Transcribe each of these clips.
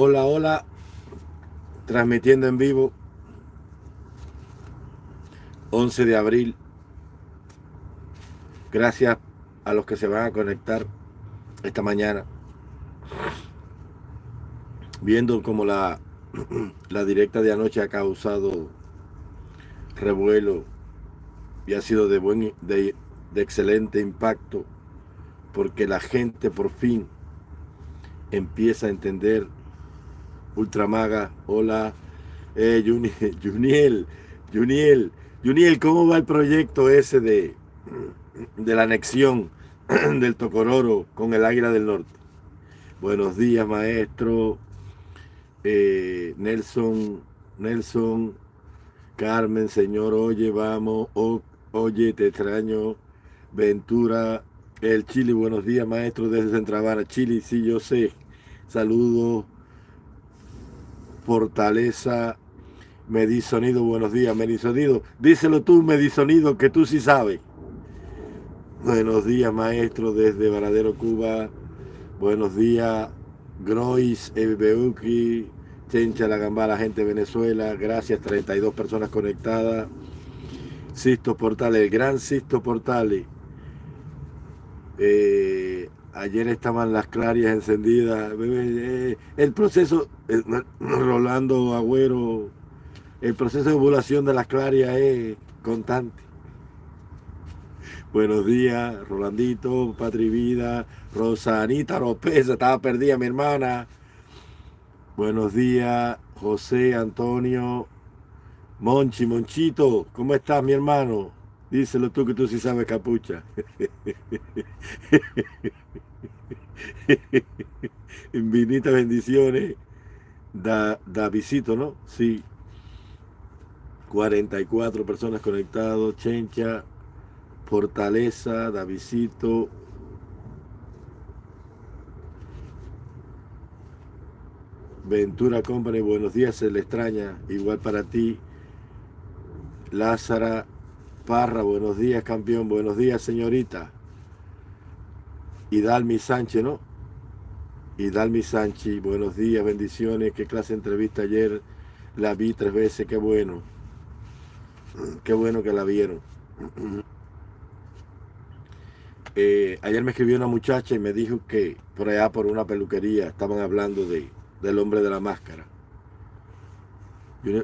Hola, hola, transmitiendo en vivo, 11 de abril. Gracias a los que se van a conectar esta mañana. Viendo como la, la directa de anoche ha causado revuelo y ha sido de, buen, de, de excelente impacto porque la gente por fin empieza a entender Ultramaga, hola, eh, Juniel, Juniel, Juniel, ¿cómo va el proyecto ese de, de la anexión del Tocororo con el Águila del Norte? Buenos días, maestro, eh, Nelson, Nelson, Carmen, señor, oye, vamos, oye, te extraño, Ventura, el Chile, buenos días, maestro, desde Centravara, Chile, sí, yo sé, saludos, Fortaleza, Medisonido, buenos días, Medisonido. Díselo tú, Medisonido, que tú sí sabes. Buenos días, maestro, desde Varadero, Cuba. Buenos días, Grois, Ebeuki, Chencha, La Gambala, gente de Venezuela. Gracias, 32 personas conectadas. Sisto Portales, el gran Sisto Portales. Eh, Ayer estaban las clarias encendidas. Eh, el proceso, Rolando Agüero, el proceso de ovulación de las clarias es constante. Buenos días, Rolandito, Patri Vida, Rosanita López, estaba perdida mi hermana. Buenos días, José Antonio, Monchi, Monchito, ¿cómo estás mi hermano? Díselo tú que tú sí sabes capucha. Infinitas bendiciones. Da, da visito, ¿no? Sí. 44 personas conectados. Chencha, Fortaleza, da visito. Ventura Company, buenos días, se le extraña. Igual para ti. Lázara Parra, buenos días, campeón. Buenos días, señorita y Dalmi Sánchez, ¿no? Y Dalmi Sánchez, buenos días, bendiciones, qué clase de entrevista ayer, la vi tres veces, qué bueno, qué bueno que la vieron. Eh, ayer me escribió una muchacha y me dijo que por allá por una peluquería estaban hablando de, del hombre de la máscara.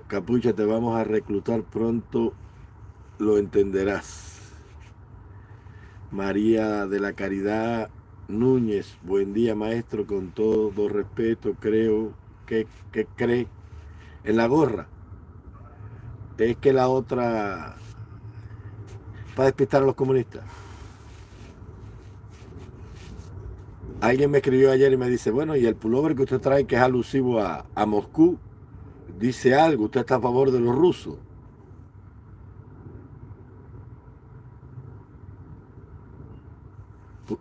Capucha, te vamos a reclutar pronto, lo entenderás. María de la Caridad Núñez, buen día maestro, con todo respeto, creo que, cree en la gorra. Es que la otra, para despistar a los comunistas. Alguien me escribió ayer y me dice, bueno, y el pullover que usted trae que es alusivo a, a Moscú, dice algo, usted está a favor de los rusos.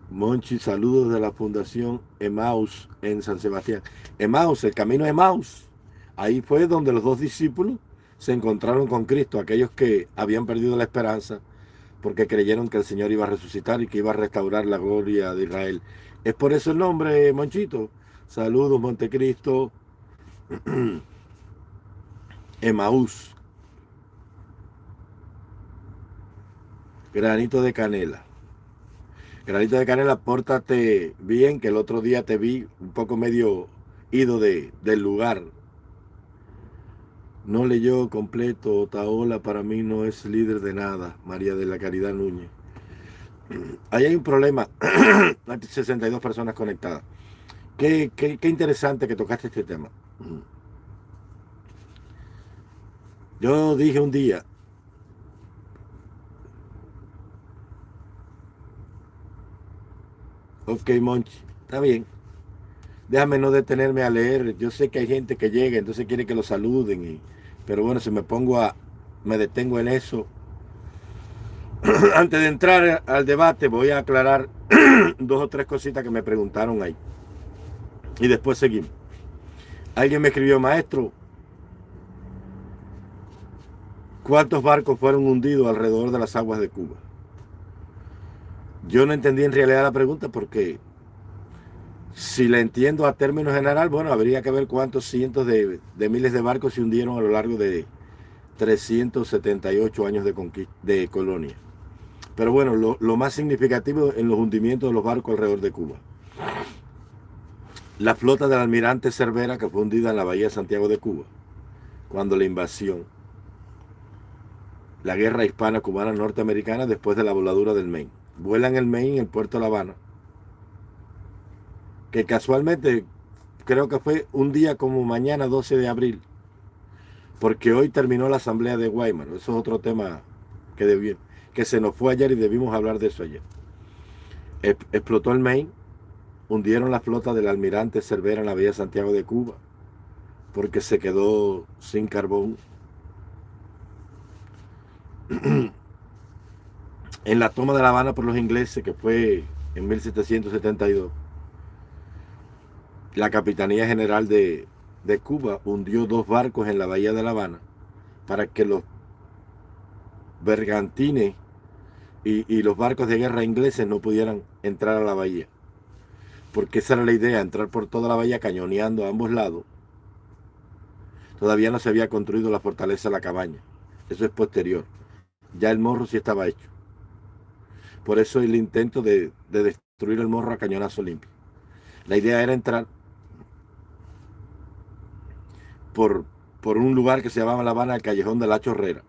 Monchi, saludos de la Fundación Emaus en San Sebastián. Emaus, el camino Emaus. Ahí fue donde los dos discípulos se encontraron con Cristo, aquellos que habían perdido la esperanza porque creyeron que el Señor iba a resucitar y que iba a restaurar la gloria de Israel. Es por eso el nombre, Monchito. Saludos, Montecristo. Emaús. Granito de canela. Granito de canela, pórtate bien, que el otro día te vi un poco medio ido de, del lugar. No leyó completo, Taola para mí no es líder de nada, María de la Caridad Núñez. Ahí hay un problema, hay 62 personas conectadas. Qué, qué, qué interesante que tocaste este tema. Yo dije un día, Ok, Monchi, está bien. Déjame no detenerme a leer. Yo sé que hay gente que llega, entonces quiere que lo saluden. Y, pero bueno, si me pongo a... Me detengo en eso. Antes de entrar al debate, voy a aclarar dos o tres cositas que me preguntaron ahí. Y después seguimos. Alguien me escribió, maestro, ¿cuántos barcos fueron hundidos alrededor de las aguas de Cuba? Yo no entendí en realidad la pregunta porque Si la entiendo a términos general, bueno, habría que ver cuántos cientos de, miles de barcos se hundieron a lo largo de 378 años de, de colonia. Pero bueno, lo, más significativo en los hundimientos de los barcos alrededor de Cuba. La flota del almirante Cervera que fue hundida en la bahía de Santiago de Cuba, cuando la invasión, la guerra hispana-cubana norteamericana después de la voladura del Maine. Vuelan el Maine en el puerto de La Habana, que casualmente creo que fue un día como mañana 12 de abril, porque hoy terminó la asamblea de Weimar. Eso es otro tema que, que se nos fue ayer y debimos hablar de eso ayer. Explotó el Maine hundieron la flota del almirante Cervera en la Vía Santiago de Cuba porque se quedó sin carbón. en la toma de La Habana por los ingleses, que fue en 1772, la Capitanía General de, Cuba hundió dos barcos en la bahía de La Habana para que los bergantines y los barcos de guerra ingleses no pudieran entrar a la bahía porque esa era la idea, entrar por toda la bahía cañoneando a ambos lados. Todavía no se había construido la fortaleza de la cabaña. Eso es posterior. Ya el morro sí estaba hecho. Por eso el intento de, destruir el morro a cañonazo limpio. La idea era entrar por, por un lugar que se llamaba La Habana, el Callejón de la Chorrera,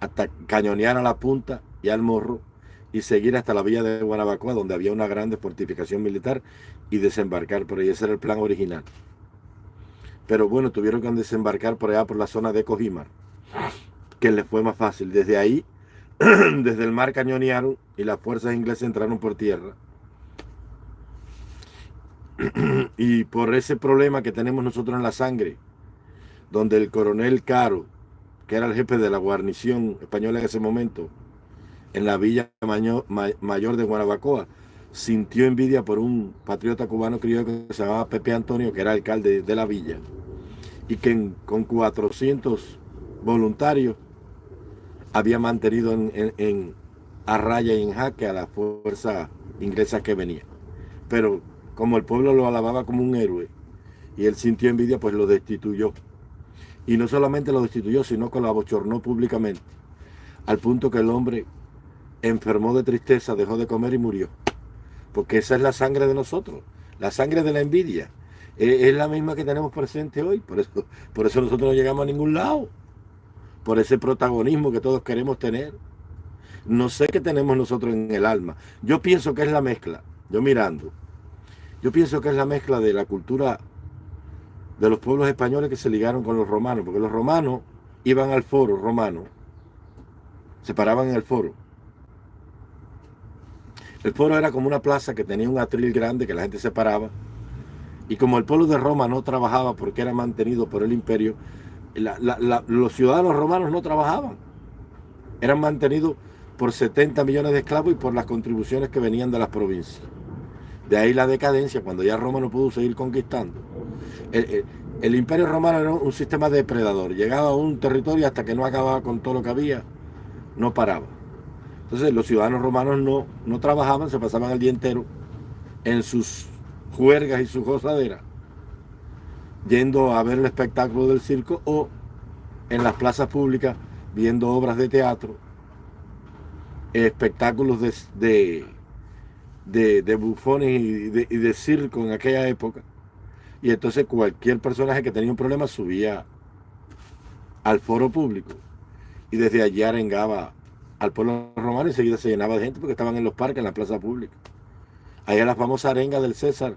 hasta cañonear a la punta y al morro y seguir hasta la villa de Guanabacoa, donde había una grande fortificación militar, y desembarcar por ahí. Ese era el plan original. Pero bueno, tuvieron que desembarcar por allá, por la zona de Cojimar, que les fue más fácil. Desde ahí, desde el mar cañonearon y las fuerzas inglesas entraron por tierra. y por ese problema que tenemos nosotros en la sangre, donde el coronel Caro, que era el jefe de la guarnición española en ese momento, en la villa mayor de Guanabacoa, sintió envidia por un patriota cubano criollo que se llamaba Pepe Antonio, que era alcalde de la villa, y que con 400 voluntarios había mantenido en, a raya y en jaque a la fuerza inglesa que venía. Pero como el pueblo lo alababa como un héroe y él sintió envidia, pues lo destituyó. Y no solamente lo destituyó, sino que lo abochornó públicamente, al punto que el hombre enfermó de tristeza, dejó de comer y murió. Porque esa es la sangre de nosotros, la sangre de la envidia. E, es, la misma que tenemos presente hoy, por eso, por eso nosotros no llegamos a ningún lado. Por ese protagonismo que todos queremos tener. No sé qué tenemos nosotros en el alma. Yo pienso que es la mezcla, yo mirando, yo pienso que es la mezcla de la cultura de los pueblos españoles que se ligaron con los romanos, porque los romanos iban al foro romano, se paraban en el foro, el foro era como una plaza que tenía un atril grande que la gente se paraba. Y como el pueblo de Roma no trabajaba porque era mantenido por el imperio, los ciudadanos romanos no trabajaban. Eran mantenidos por 70 millones de esclavos y por las contribuciones que venían de las provincias. De ahí la decadencia, cuando ya Roma no pudo seguir conquistando. El, imperio romano era un sistema depredador. Llegaba a un territorio hasta que no acababa con todo lo que había, no paraba. Entonces los ciudadanos romanos no, no trabajaban, se pasaban el día entero en sus juergas y sus gozaderas, yendo a ver el espectáculo del circo o en las plazas públicas viendo obras de teatro, espectáculos de, de, bufones y de, y de circo en aquella época. Y entonces cualquier personaje que tenía un problema subía al foro público y desde allí arengaba al pueblo romano enseguida se llenaba de gente porque estaban en los parques, en la plaza pública. Es la famosa arenga del César,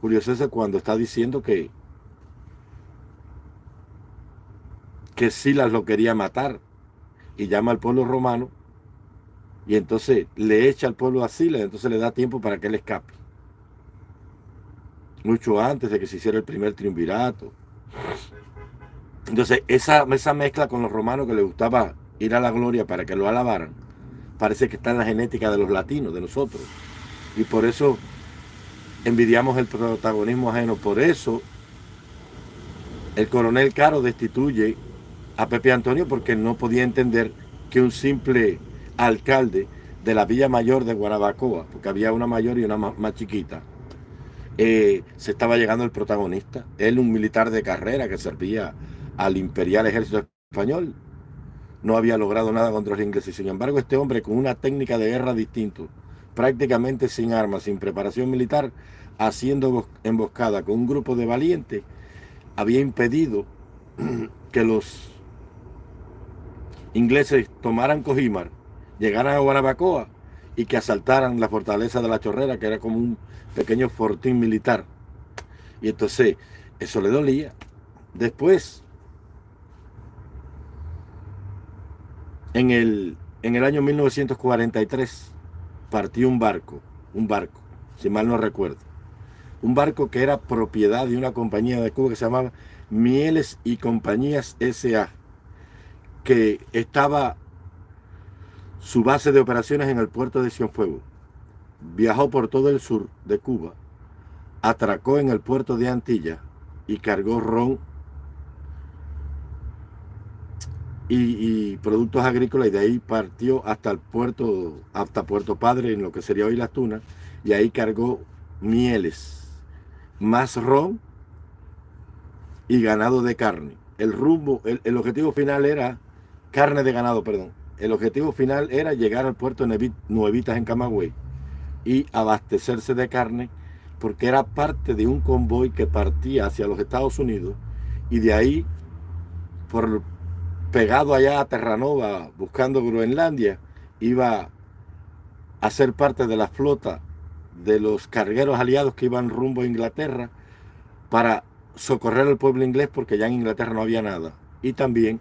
Julio César, cuando está diciendo que, que Silas lo quería matar y llama al pueblo romano y entonces le echa al pueblo a Silas, entonces le da tiempo para que él escape. Mucho antes de que se hiciera el primer triunvirato. Entonces, esa, esa mezcla con los romanos que le gustaba ir a la gloria para que lo alabaran, parece que está en la genética de los latinos, de nosotros. Y por eso envidiamos el protagonismo ajeno. Por eso el coronel Caro destituye a Pepe Antonio porque no podía entender que un simple alcalde de la Villa Mayor de Guanabacoa, porque había una mayor y una más, chiquita, eh, se estaba llegando el protagonista. Él, un militar de carrera que servía al imperial ejército español, no había logrado nada contra los ingleses. Sin embargo, este hombre con una técnica de guerra distinto, prácticamente sin armas, sin preparación militar, haciendo emboscada con un grupo de valientes, había impedido que los ingleses tomaran Cojimar, llegaran a Guanabacoa y que asaltaran la fortaleza de la Chorrera, que era como un pequeño fortín militar. Y entonces, eso le dolía. Después, en el, en el año 1943, partió un barco, un barco, si mal no recuerdo. Un barco que era propiedad de una compañía de Cuba que se llamaba Mieles y Compañías S.A., que estaba su base de operaciones en el puerto de Cienfuegos. Viajó por todo el sur de Cuba, atracó en el puerto de Antilla y cargó ron y, productos agrícolas y de ahí partió hasta el puerto, hasta Puerto Padre, en lo que sería hoy Las Tunas, y ahí cargó mieles, más ron y ganado de carne. El rumbo, el objetivo final era carne de ganado, perdón el objetivo final era llegar al puerto de Nuevitas en Camagüey y abastecerse de carne porque era parte de un convoy que partía hacia los Estados Unidos y de ahí, por pegado allá a Terranova, buscando Groenlandia, iba a ser parte de la flota de los cargueros aliados que iban rumbo a Inglaterra para socorrer al pueblo inglés porque ya en Inglaterra no había nada. Y también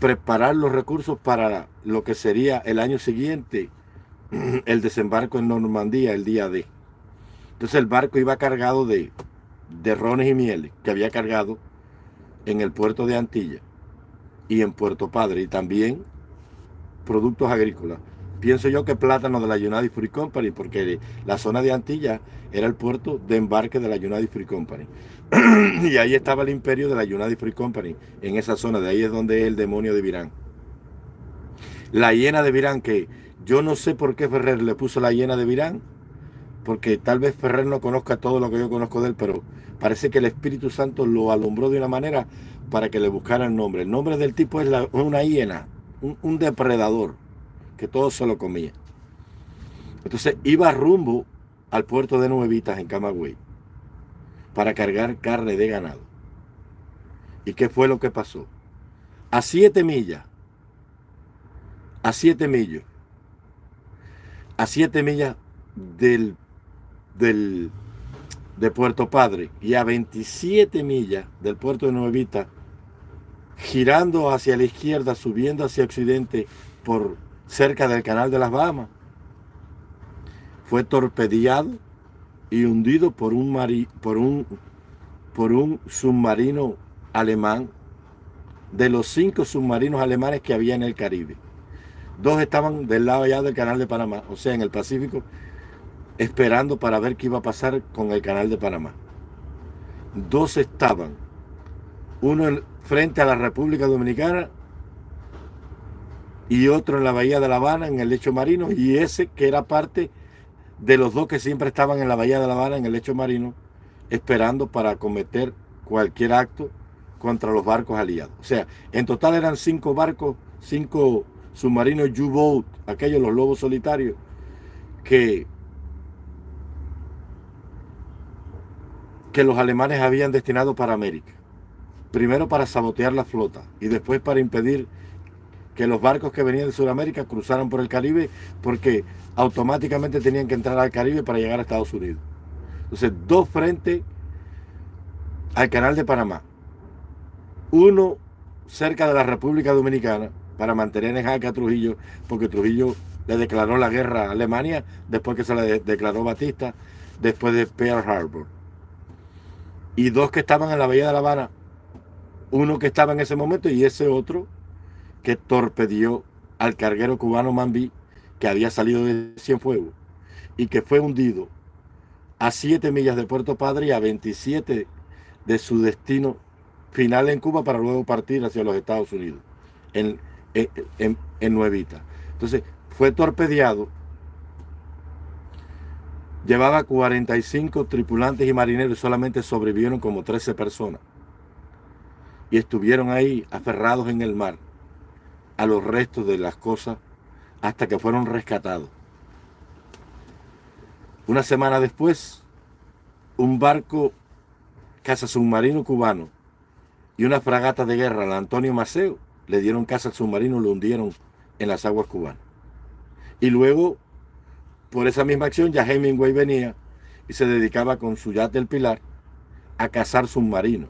preparar los recursos para lo que sería el año siguiente, el desembarco en Normandía, el día D. Entonces el barco iba cargado de, de rones y mieles que había cargado en el puerto de Antilla y en Puerto Padre y también productos agrícolas. Pienso yo que plátano de la United Free Company, porque la zona de Antilla era el puerto de embarque de la United Free Company. y ahí estaba el imperio de la United Free Company, en esa zona, de ahí es donde es el demonio de Virán. La hiena de Virán, que yo no sé por qué Ferrer le puso la hiena de Virán, porque tal vez Ferrer no conozca todo lo que yo conozco de él, pero parece que el Espíritu Santo lo alumbró de una manera para que le buscara el nombre. El nombre del tipo es una hiena, un depredador que todo se lo comía. Entonces iba rumbo al puerto de Nuevitas en Camagüey para cargar carne de ganado. ¿Y qué fue lo que pasó? A siete millas, a siete millas, a siete millas del, del, de Puerto Padre y a 27 millas del puerto de Nuevita, girando hacia la izquierda, subiendo hacia occidente por cerca del canal de las Bahamas. Fue torpedeado y hundido por un, por un, por un submarino alemán de los cinco submarinos alemanes que había en el Caribe. Dos estaban del lado allá del canal de Panamá, o sea, en el Pacífico, esperando para ver qué iba a pasar con el canal de Panamá. Dos estaban, uno frente a la República Dominicana y otro en la bahía de La Habana, en el lecho marino, y ese que era parte de los dos que siempre estaban en la bahía de La Habana, en el lecho marino, esperando para cometer cualquier acto contra los barcos aliados. O sea, en total eran cinco barcos, cinco submarinos U-Boat, aquellos los lobos solitarios, que, que los alemanes habían destinado para América. Primero para sabotear la flota y después para impedir que los barcos que venían de Sudamérica cruzaran por el Caribe porque automáticamente tenían que entrar al Caribe para llegar a Estados Unidos. Entonces, dos frentes al canal de Panamá. Uno cerca de la República Dominicana para mantener en jaque a Trujillo, porque Trujillo le declaró la guerra a Alemania después que se le declaró Batista, después de Pearl Harbor. Y dos que estaban en la Bahía de La Habana, uno que estaba en ese momento y ese otro que torpedió al carguero cubano Mambí que había salido de Cienfuegos y que fue hundido a 7 millas de Puerto Padre y a 27 de su destino final en Cuba para luego partir hacia los Estados Unidos, en, en, Nuevita. Entonces, fue torpedeado Llevaba 45 tripulantes y marineros y solamente sobrevivieron como 13 personas. Y estuvieron ahí aferrados en el mar a los restos de las cosas hasta que fueron rescatados. Una semana después, un barco caza submarino cubano y una fragata de guerra, la Antonio Maceo, le dieron caza al submarino lo hundieron en las aguas cubanas. Y luego por esa misma acción ya Hemingway venía y se dedicaba con su yate El Pilar a cazar submarinos.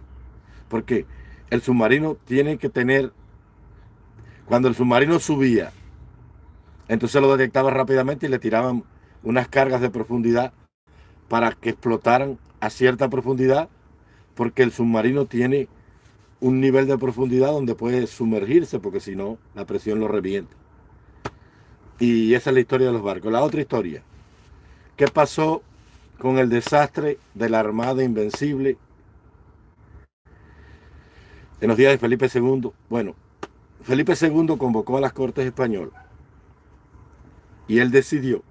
Porque el submarino tiene que tener, cuando el submarino subía, entonces lo detectaba rápidamente y le tiraban unas cargas de profundidad para que explotaran a cierta profundidad, porque el submarino tiene un nivel de profundidad donde puede sumergirse, porque si no, la presión lo revienta. Y esa es la historia de los barcos. La otra historia. ¿Qué pasó con el desastre de la Armada Invencible en los días de Felipe II? Bueno, Felipe II convocó a las Cortes Españolas y él decidió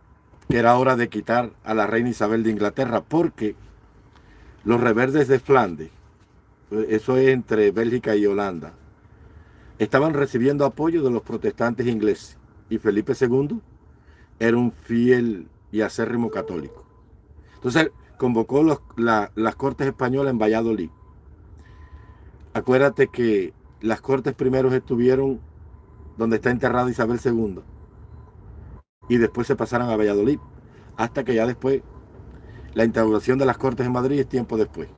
que era hora de quitar a la reina Isabel de Inglaterra porque los reverdes de Flandes, eso es entre Bélgica y Holanda, estaban recibiendo apoyo de los protestantes ingleses y Felipe II era un fiel y acérrimo católico. Entonces convocó las cortes españolas en Valladolid. Acuérdate que las cortes primeros estuvieron donde está enterrada Isabel II y después se pasaron a Valladolid hasta que ya después la instauración de las cortes en Madrid es tiempo después.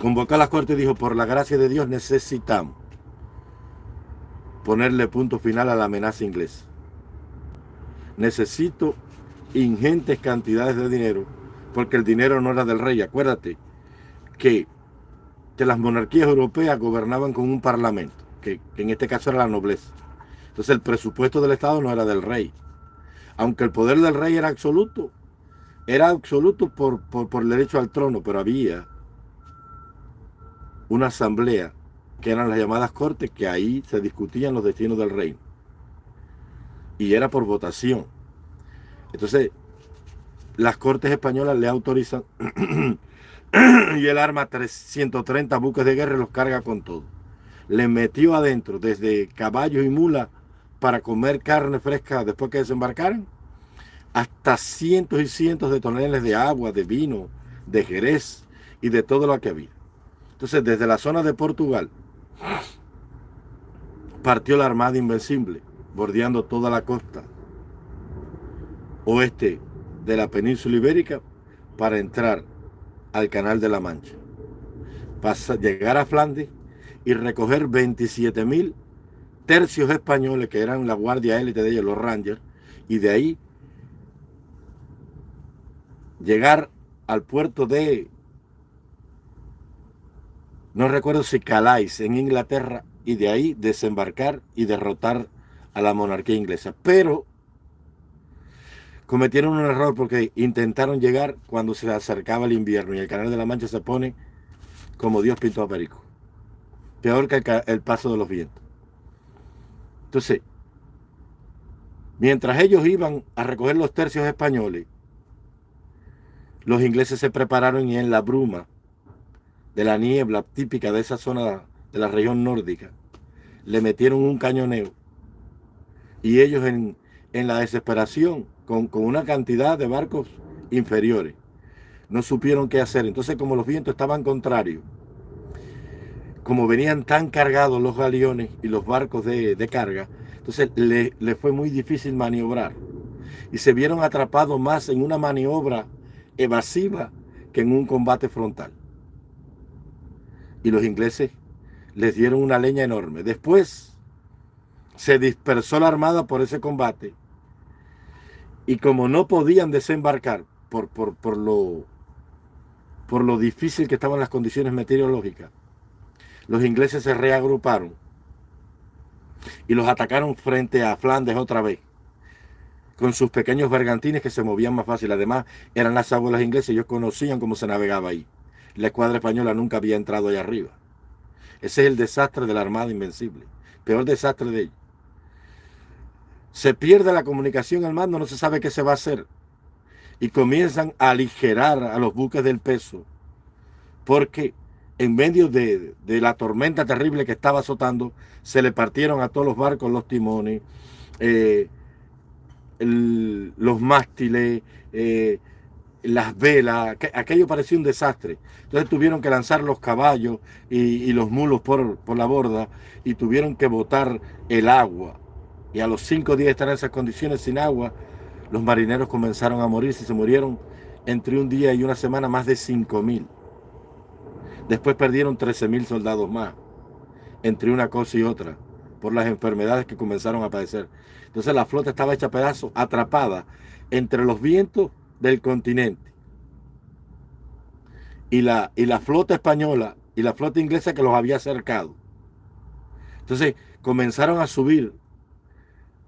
Convocó a las cortes y dijo, por la gracia de Dios necesitamos ponerle punto final a la amenaza inglesa. Necesito ingentes cantidades de dinero, porque el dinero no era del rey. Acuérdate que, que las monarquías europeas gobernaban con un parlamento, que, en este caso era la nobleza. Entonces el presupuesto del Estado no era del rey. Aunque el poder del rey era absoluto, era absoluto por, por el derecho al trono, pero había una asamblea que eran las llamadas cortes, que ahí se discutían los destinos del reino. Y era por votación. Entonces, las cortes españolas le autorizan y el arma 330 buques de guerra los carga con todo. Le metió adentro desde caballos y mulas para comer carne fresca después que desembarcaran, hasta cientos y cientos de toneladas de agua, de vino, de jerez y de todo lo que había. Entonces, desde la zona de Portugal partió la Armada Invencible, bordeando toda la costa oeste de la península ibérica para entrar al Canal de la Mancha. Para llegar a Flandes y recoger 27 mil tercios españoles que eran la guardia élite de ellos, los Rangers, y de ahí llegar al puerto de no recuerdo si Calais en Inglaterra y de ahí desembarcar y derrotar a la monarquía inglesa. Pero cometieron un error porque intentaron llegar cuando se acercaba el invierno y el Canal de la Mancha se pone como Dios pintó a Perico. Peor que el, paso de los vientos. Entonces, mientras ellos iban a recoger los tercios españoles, los ingleses se prepararon y en la bruma de la niebla típica de esa zona de la región nórdica, le metieron un cañoneo y ellos en, la desesperación, con, con, una cantidad de barcos inferiores, no supieron qué hacer. Entonces como los vientos estaban contrarios, como venían tan cargados los galeones y los barcos de, carga, entonces le, le fue muy difícil maniobrar. Y se vieron atrapados más en una maniobra evasiva que en un combate frontal y los ingleses les dieron una leña enorme. Después se dispersó la armada por ese combate y como no podían desembarcar por, por, por, lo, por lo difícil que estaban las condiciones meteorológicas, los ingleses se reagruparon y los atacaron frente a Flandes otra vez con sus pequeños bergantines que se movían más fácil. Además, eran las abuelas inglesas, ellos conocían cómo se navegaba ahí la escuadra española nunca había entrado allá arriba. Ese es el desastre de la Armada Invencible. Peor desastre de ellos. Se pierde la comunicación al mando, no se sabe qué se va a hacer. y comienzan a aligerar a los buques del peso porque en medio de, la tormenta terrible que estaba azotando, se le partieron a todos los barcos los timones, eh, los mástiles, eh, las velas, aquello parecía un desastre. Entonces tuvieron que lanzar los caballos y, los mulos por, por, la borda y tuvieron que botar el agua. Y a los cinco días de estar en esas condiciones sin agua, los marineros comenzaron a morir. y se murieron entre un día y una semana más de cinco mil. Después perdieron 13 mil soldados más, entre una cosa y otra, por las enfermedades que comenzaron a padecer. Entonces la flota estaba hecha pedazos, atrapada entre los vientos del continente. Y la, y la flota española y la flota inglesa que los había acercado. Entonces comenzaron a subir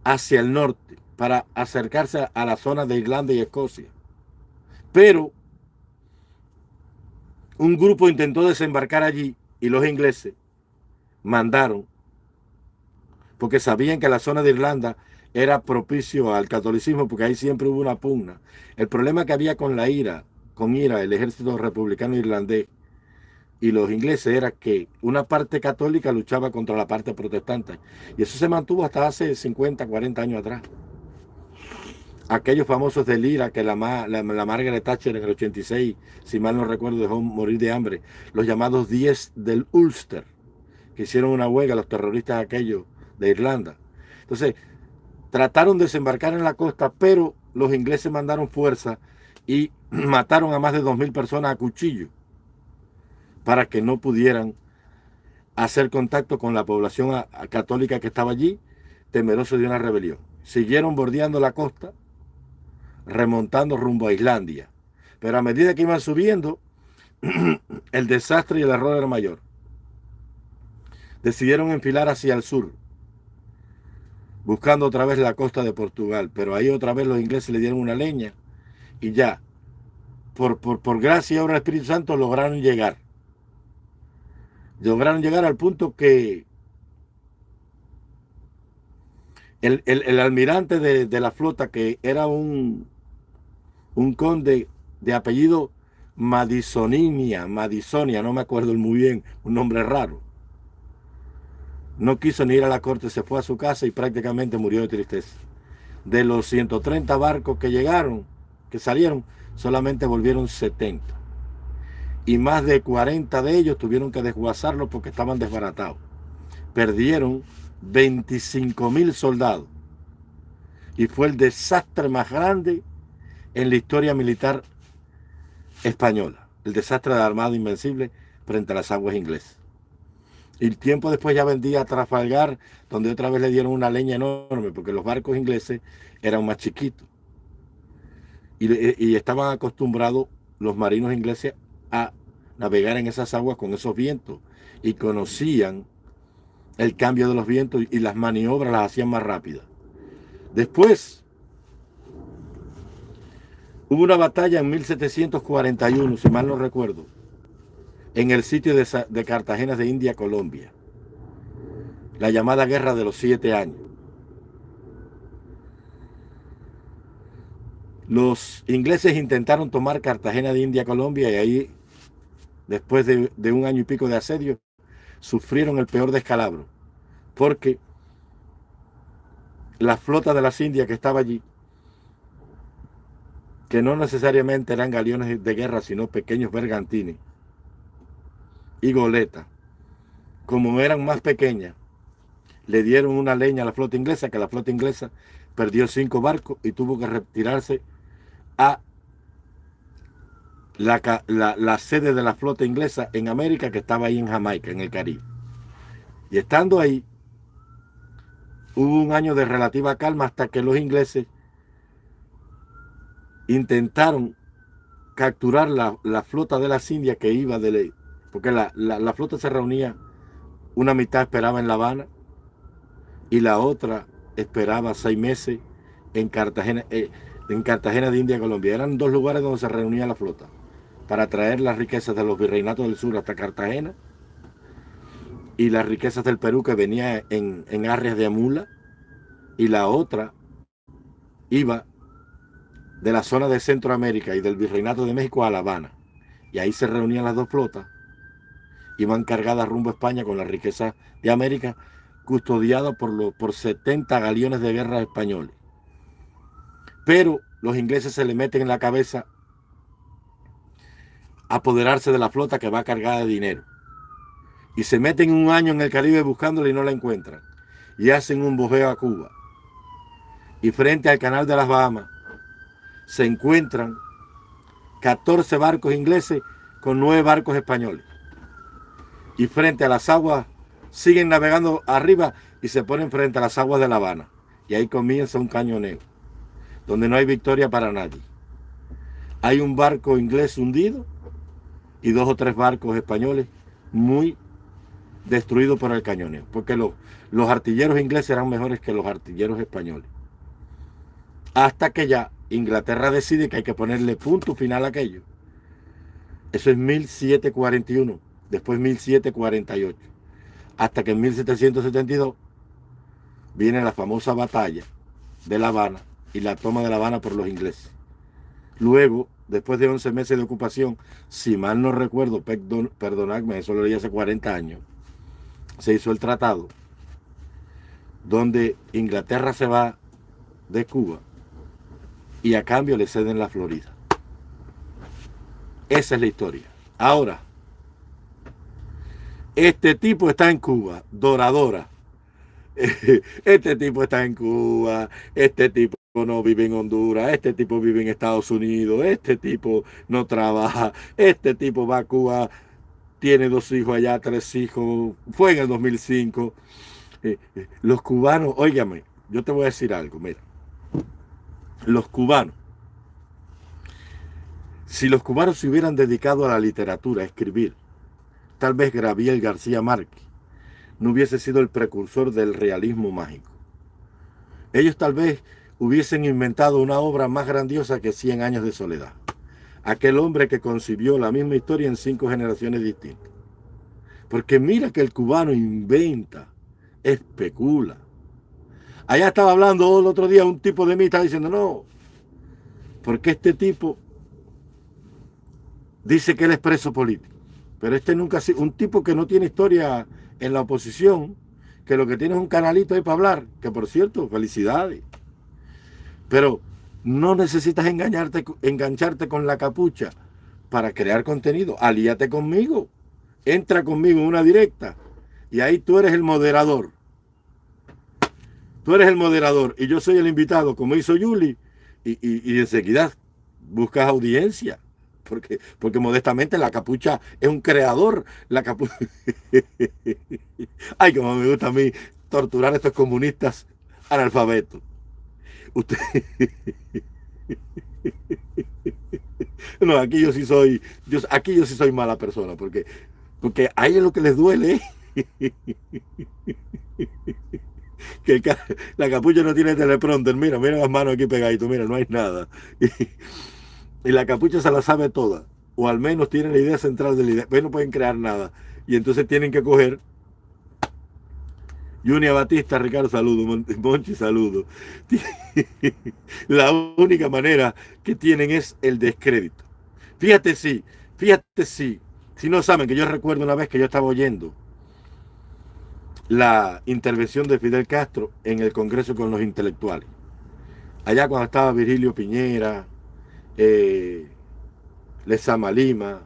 hacia el norte para acercarse a la zona de Irlanda y Escocia. Pero un grupo intentó desembarcar allí y los ingleses mandaron, porque sabían que la zona de Irlanda era propicio al catolicismo, porque ahí siempre hubo una pugna. El problema que había con la ira, con ira, el ejército republicano irlandés y los ingleses era que una parte católica luchaba contra la parte protestante. Y eso se mantuvo hasta hace 50, 40 años atrás aquellos famosos del IRA que la, la, Margaret Thatcher en el 86, si mal no recuerdo, dejó morir de hambre, los llamados 10 del Ulster, que hicieron una huelga, los terroristas aquellos de Irlanda. Entonces, trataron de desembarcar en la costa, pero los ingleses mandaron fuerza y mataron a más de 2.000 personas a cuchillo para que no pudieran hacer contacto con la población católica que estaba allí, temeroso de una rebelión. Siguieron bordeando la costa remontando rumbo a Islandia. Pero a medida que iban subiendo, el desastre y el error era mayor. Decidieron enfilar hacia el sur, buscando otra vez la costa de Portugal. Pero ahí otra vez los ingleses le dieron una leña y ya, por, por, gracia y obra del Espíritu Santo, lograron llegar. Lograron llegar al punto que el, almirante de, la flota, que era un, un conde de apellido Madisoninia, Madisonia, no me acuerdo muy bien, un nombre raro. No quiso ni ir a la corte, se fue a su casa y prácticamente murió de tristeza. De los 130 barcos que llegaron, que salieron, solamente volvieron 70. Y más de 40 de ellos tuvieron que desguazarlos porque estaban desbaratados. Perdieron 25 mil soldados. Y fue el desastre más grande en la historia militar española. El desastre de la Armada Invencible frente a las aguas inglesas. Y tiempo después ya vendía a Trafalgar, donde otra vez le dieron una leña enorme, porque los barcos ingleses eran más chiquitos. Y, y estaban acostumbrados los marinos ingleses a navegar en esas aguas con esos vientos. Y conocían el cambio de los vientos y las maniobras las hacían más rápidas. Después, hubo una batalla en 1741, si mal no recuerdo, en el sitio de, Cartagena de India, Colombia. La llamada Guerra de los Siete Años. Los ingleses intentaron tomar Cartagena de India, Colombia, y ahí, después de, un año y pico de asedio, sufrieron el peor descalabro, porque la flota de las Indias que estaba allí, que no necesariamente eran galeones de guerra, sino pequeños bergantines y goletas, como eran más pequeñas, le dieron una leña a la flota inglesa, que la flota inglesa perdió cinco barcos y tuvo que retirarse a la, sede de la flota inglesa en América, que estaba ahí en Jamaica, en el Caribe. Y estando ahí, hubo un año de relativa calma hasta que los ingleses intentaron capturar la, flota de las Indias que iba de ley, porque la, flota se reunía, una mitad esperaba en La Habana y la otra esperaba seis meses en Cartagena, eh, en Cartagena de India, Colombia. Eran dos lugares donde se reunía la flota para traer las riquezas de los virreinatos del sur hasta Cartagena y las riquezas del Perú que venía en, en de Amula y la otra iba de la zona de Centroamérica y del Virreinato de México a La Habana. Y ahí se reunían las dos flotas. Iban cargadas rumbo a España con la riqueza de América, custodiada por, por 70 galeones de guerra españoles. Pero los ingleses se le meten en la cabeza apoderarse de la flota que va cargada de dinero. Y se meten un año en el Caribe buscándola y no la encuentran. Y hacen un bojeo a Cuba. Y frente al canal de las Bahamas se encuentran 14 barcos ingleses con 9 barcos españoles. Y frente a las aguas siguen navegando arriba y se ponen frente a las aguas de La Habana. Y ahí comienza un cañoneo, donde no hay victoria para nadie. Hay un barco inglés hundido y dos o tres barcos españoles muy destruidos por el cañoneo, porque los, los artilleros ingleses eran mejores que los artilleros españoles. Hasta que ya Inglaterra decide que hay que ponerle punto final a aquello. Eso es 1741, después 1748, hasta que en 1772 viene la famosa batalla de La Habana y la toma de La Habana por los ingleses. Luego, después de 11 meses de ocupación, si mal no recuerdo, perdonadme, eso lo leí hace 40 años, se hizo el tratado donde Inglaterra se va de Cuba y a cambio le ceden la Florida. Esa es la historia. Ahora, este tipo está en Cuba, Doradora. Este tipo está en Cuba, este tipo no vive en Honduras, este tipo vive en Estados Unidos, este tipo no trabaja, este tipo va a Cuba, tiene dos hijos allá, tres hijos, fue en el 2005. Eh, eh, los cubanos, óigame, yo te voy a decir algo, mira los cubanos, si los cubanos se hubieran dedicado a la literatura, a escribir, tal vez Gabriel García Márquez no hubiese sido el precursor del realismo mágico. Ellos tal vez hubiesen inventado una obra más grandiosa que Cien años de soledad. Aquel hombre que concibió la misma historia en cinco generaciones distintas. Porque mira que el cubano inventa, especula, Allá estaba hablando el otro día un tipo de mí, estaba diciendo, no, porque este tipo dice que él es preso político. Pero este nunca ha un tipo que no tiene historia en la oposición, que lo que tiene es un canalito ahí para hablar, que por cierto, felicidades. Pero no necesitas engañarte, engancharte con la capucha para crear contenido. Alíate conmigo. Entra conmigo en una directa. Y ahí tú eres el moderador. Tú eres el moderador y yo soy el invitado, como hizo Yuli, y, enseguida buscas audiencia. Porque, porque modestamente la capucha es un creador. La capucha... Ay, como me gusta a mí torturar a estos comunistas analfabetos. Usted... No, aquí yo sí soy, aquí yo sí soy mala persona, porque, porque a ellos lo que les duele que la capucha no tiene teleprompter, mira, mira las manos aquí pegaditos, mira, no hay nada. Y, la capucha se la sabe toda, o al menos tiene la idea central de la idea, pero no pueden crear nada. Y entonces tienen que coger Junia Batista, Ricardo, saludo. Monchi, saludo. La única manera que tienen es el descrédito. Fíjate si, fíjate si, si no saben que yo recuerdo una vez que yo estaba oyendo la intervención de Fidel Castro en el Congreso con los intelectuales. Allá cuando estaba Virgilio Piñera, eh, Lezama Lima,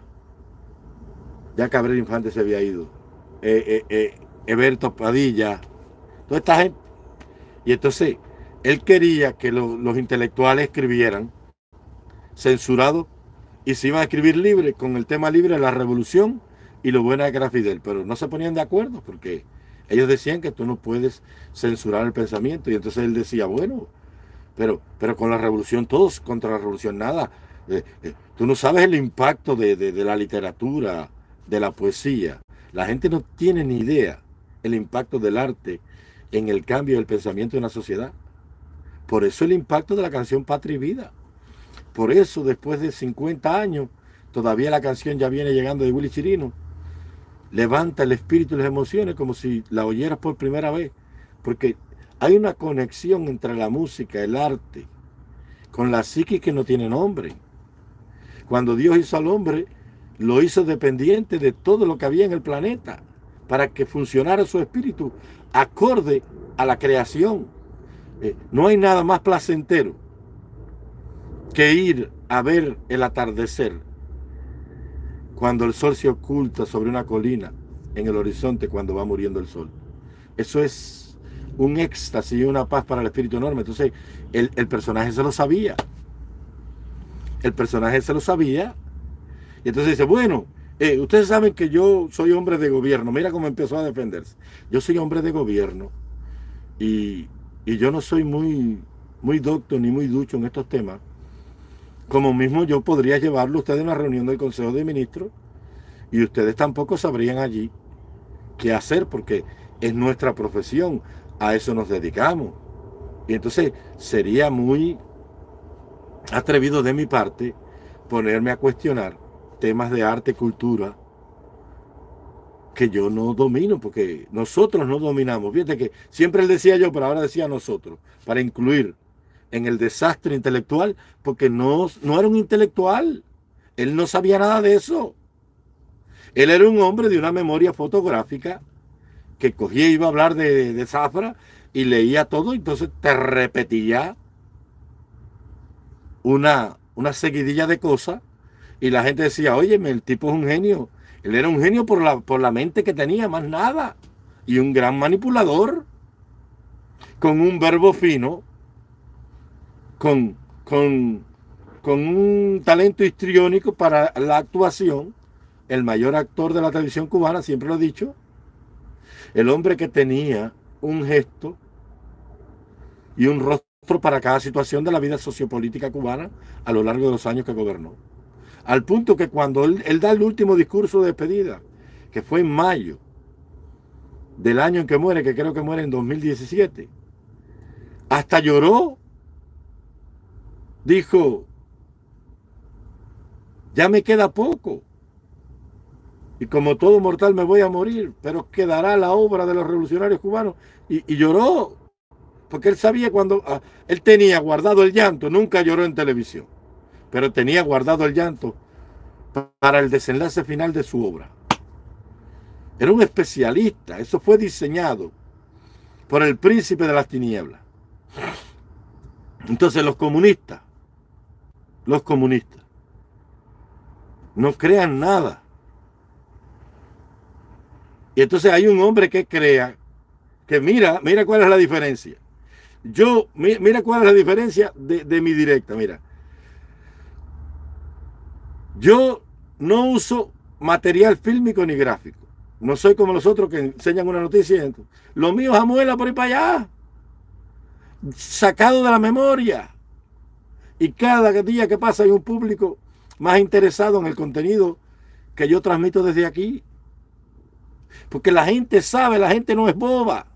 ya Cabrera Infante se había ido, eh, eh, eh Padilla, toda esta gente. Y entonces, él quería que los intelectuales escribieran censurado y se iban a escribir libre con el tema libre de la revolución y lo buena que era Fidel, pero no se ponían de acuerdo porque ellos decían que tú no puedes censurar el pensamiento. Y entonces él decía, bueno, pero, pero con la revolución, todos contra la revolución, nada. Eh, eh, tú no sabes el impacto de, de, la literatura, de la poesía. La gente no tiene ni idea el impacto del arte en el cambio del pensamiento de una sociedad. Por eso el impacto de la canción Patria y Vida. Por eso, después de 50 años, todavía la canción ya viene llegando de Willy Chirino levanta el espíritu y las emociones como si la oyeras por primera vez. Porque hay una conexión entre la música, el arte, con la psique que no tiene nombre. Cuando Dios hizo al hombre, lo hizo dependiente de todo lo que había en el planeta para que funcionara su espíritu acorde a la creación. Eh, no hay nada más placentero que ir a ver el atardecer cuando el sol se oculta sobre una colina en el horizonte cuando va muriendo el sol. Eso es un éxtasis y una paz para el espíritu enorme. Entonces, el, personaje se lo sabía. El personaje se lo sabía. Y entonces dice, bueno, eh, ustedes saben que yo soy hombre de gobierno. Mira cómo empezó a defenderse. Yo soy hombre de gobierno y, y yo no soy muy, muy docto ni muy ducho en estos temas. Como mismo yo podría llevarlo a ustedes a una reunión del Consejo de Ministros y ustedes tampoco sabrían allí qué hacer porque es nuestra profesión, a eso nos dedicamos. Y entonces sería muy atrevido de mi parte ponerme a cuestionar temas de arte, y cultura, que yo no domino, porque nosotros no dominamos. Fíjate que siempre él decía yo, pero ahora decía nosotros, para incluir en el desastre intelectual, porque no, no era un intelectual. Él no sabía nada de eso. Él era un hombre de una memoria fotográfica que cogía y iba a hablar de, de Zafra y leía todo, entonces te repetía una, una seguidilla de cosas y la gente decía, oye, el tipo es un genio. Él era un genio por la, por la mente que tenía, más nada. Y un gran manipulador, con un verbo fino, con, con, un talento histriónico para la actuación, el mayor actor de la televisión cubana, siempre lo he dicho, el hombre que tenía un gesto y un rostro para cada situación de la vida sociopolítica cubana a lo largo de los años que gobernó. Al punto que cuando él, da el último discurso de despedida, que fue en mayo del año en que muere, que creo que muere en 2017, hasta lloró dijo, ya me queda poco. Y como todo mortal me voy a morir, pero quedará la obra de los revolucionarios cubanos. Y, lloró, porque él sabía cuando, ah, él tenía guardado el llanto, nunca lloró en televisión, pero tenía guardado el llanto para el desenlace final de su obra. Era un especialista, eso fue diseñado por el príncipe de las tinieblas. Entonces los comunistas los comunistas. No crean nada. Y entonces hay un hombre que crea que mira, mira cuál es la diferencia. Yo, mira cuál es la diferencia de, de mi directa, mira. Yo no uso material fílmico ni gráfico. No soy como los otros que enseñan una noticia. Lo mío es amuela por ahí para allá. Sacado de la memoria. Y cada día que pasa hay un público más interesado en el contenido que yo transmito desde aquí. Porque la gente sabe, la gente no es boba.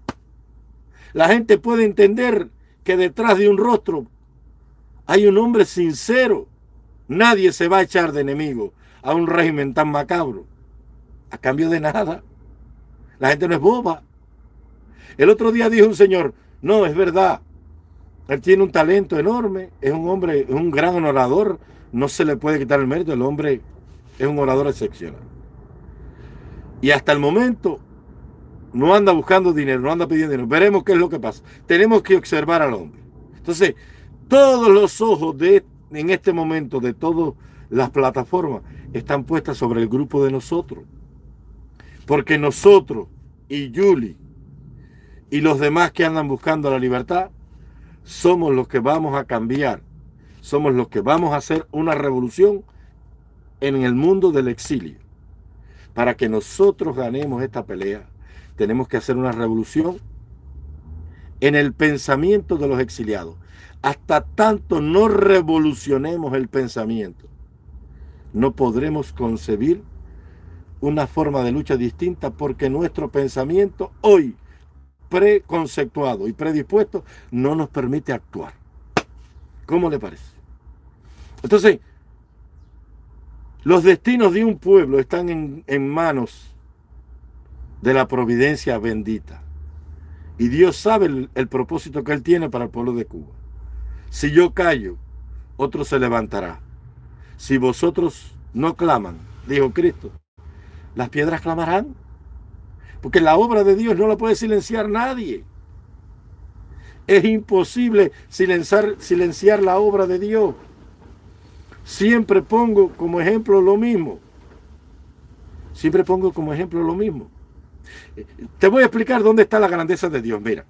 La gente puede entender que detrás de un rostro hay un hombre sincero. Nadie se va a echar de enemigo a un régimen tan macabro. A cambio de nada. La gente no es boba. El otro día dijo un señor, no, es verdad, él tiene un talento enorme, es un hombre, es un gran orador, no se le puede quitar el mérito, el hombre es un orador excepcional. Y hasta el momento no anda buscando dinero, no anda pidiendo dinero. Veremos qué es lo que pasa. Tenemos que observar al hombre. Entonces, todos los ojos de, en este momento de todas las plataformas están puestas sobre el grupo de nosotros. Porque nosotros y Julie y los demás que andan buscando la libertad somos los que vamos a cambiar, somos los que vamos a hacer una revolución en el mundo del exilio. Para que nosotros ganemos esta pelea, tenemos que hacer una revolución en el pensamiento de los exiliados. Hasta tanto no revolucionemos el pensamiento, no podremos concebir una forma de lucha distinta porque nuestro pensamiento hoy preconceptuado y predispuesto no nos permite actuar. ¿Cómo le parece? Entonces, los destinos de un pueblo están en, manos de la providencia bendita. Y Dios sabe el, propósito que Él tiene para el pueblo de Cuba. Si yo callo, otro se levantará. Si vosotros no claman, dijo Cristo, las piedras clamarán. Porque la obra de Dios no la puede silenciar nadie. Es imposible silenciar, silenciar la obra de Dios. Siempre pongo como ejemplo lo mismo. Siempre pongo como ejemplo lo mismo. Te voy a explicar dónde está la grandeza de Dios. Mira,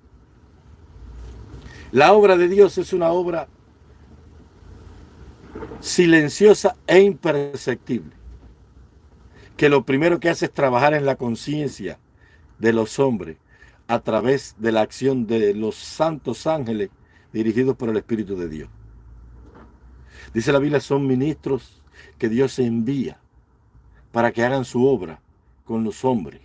la obra de Dios es una obra silenciosa e imperceptible. Que lo primero que hace es trabajar en la conciencia de los hombres a través de la acción de los santos ángeles dirigidos por el Espíritu de Dios. Dice la Biblia, son ministros que Dios envía para que hagan su obra con los hombres.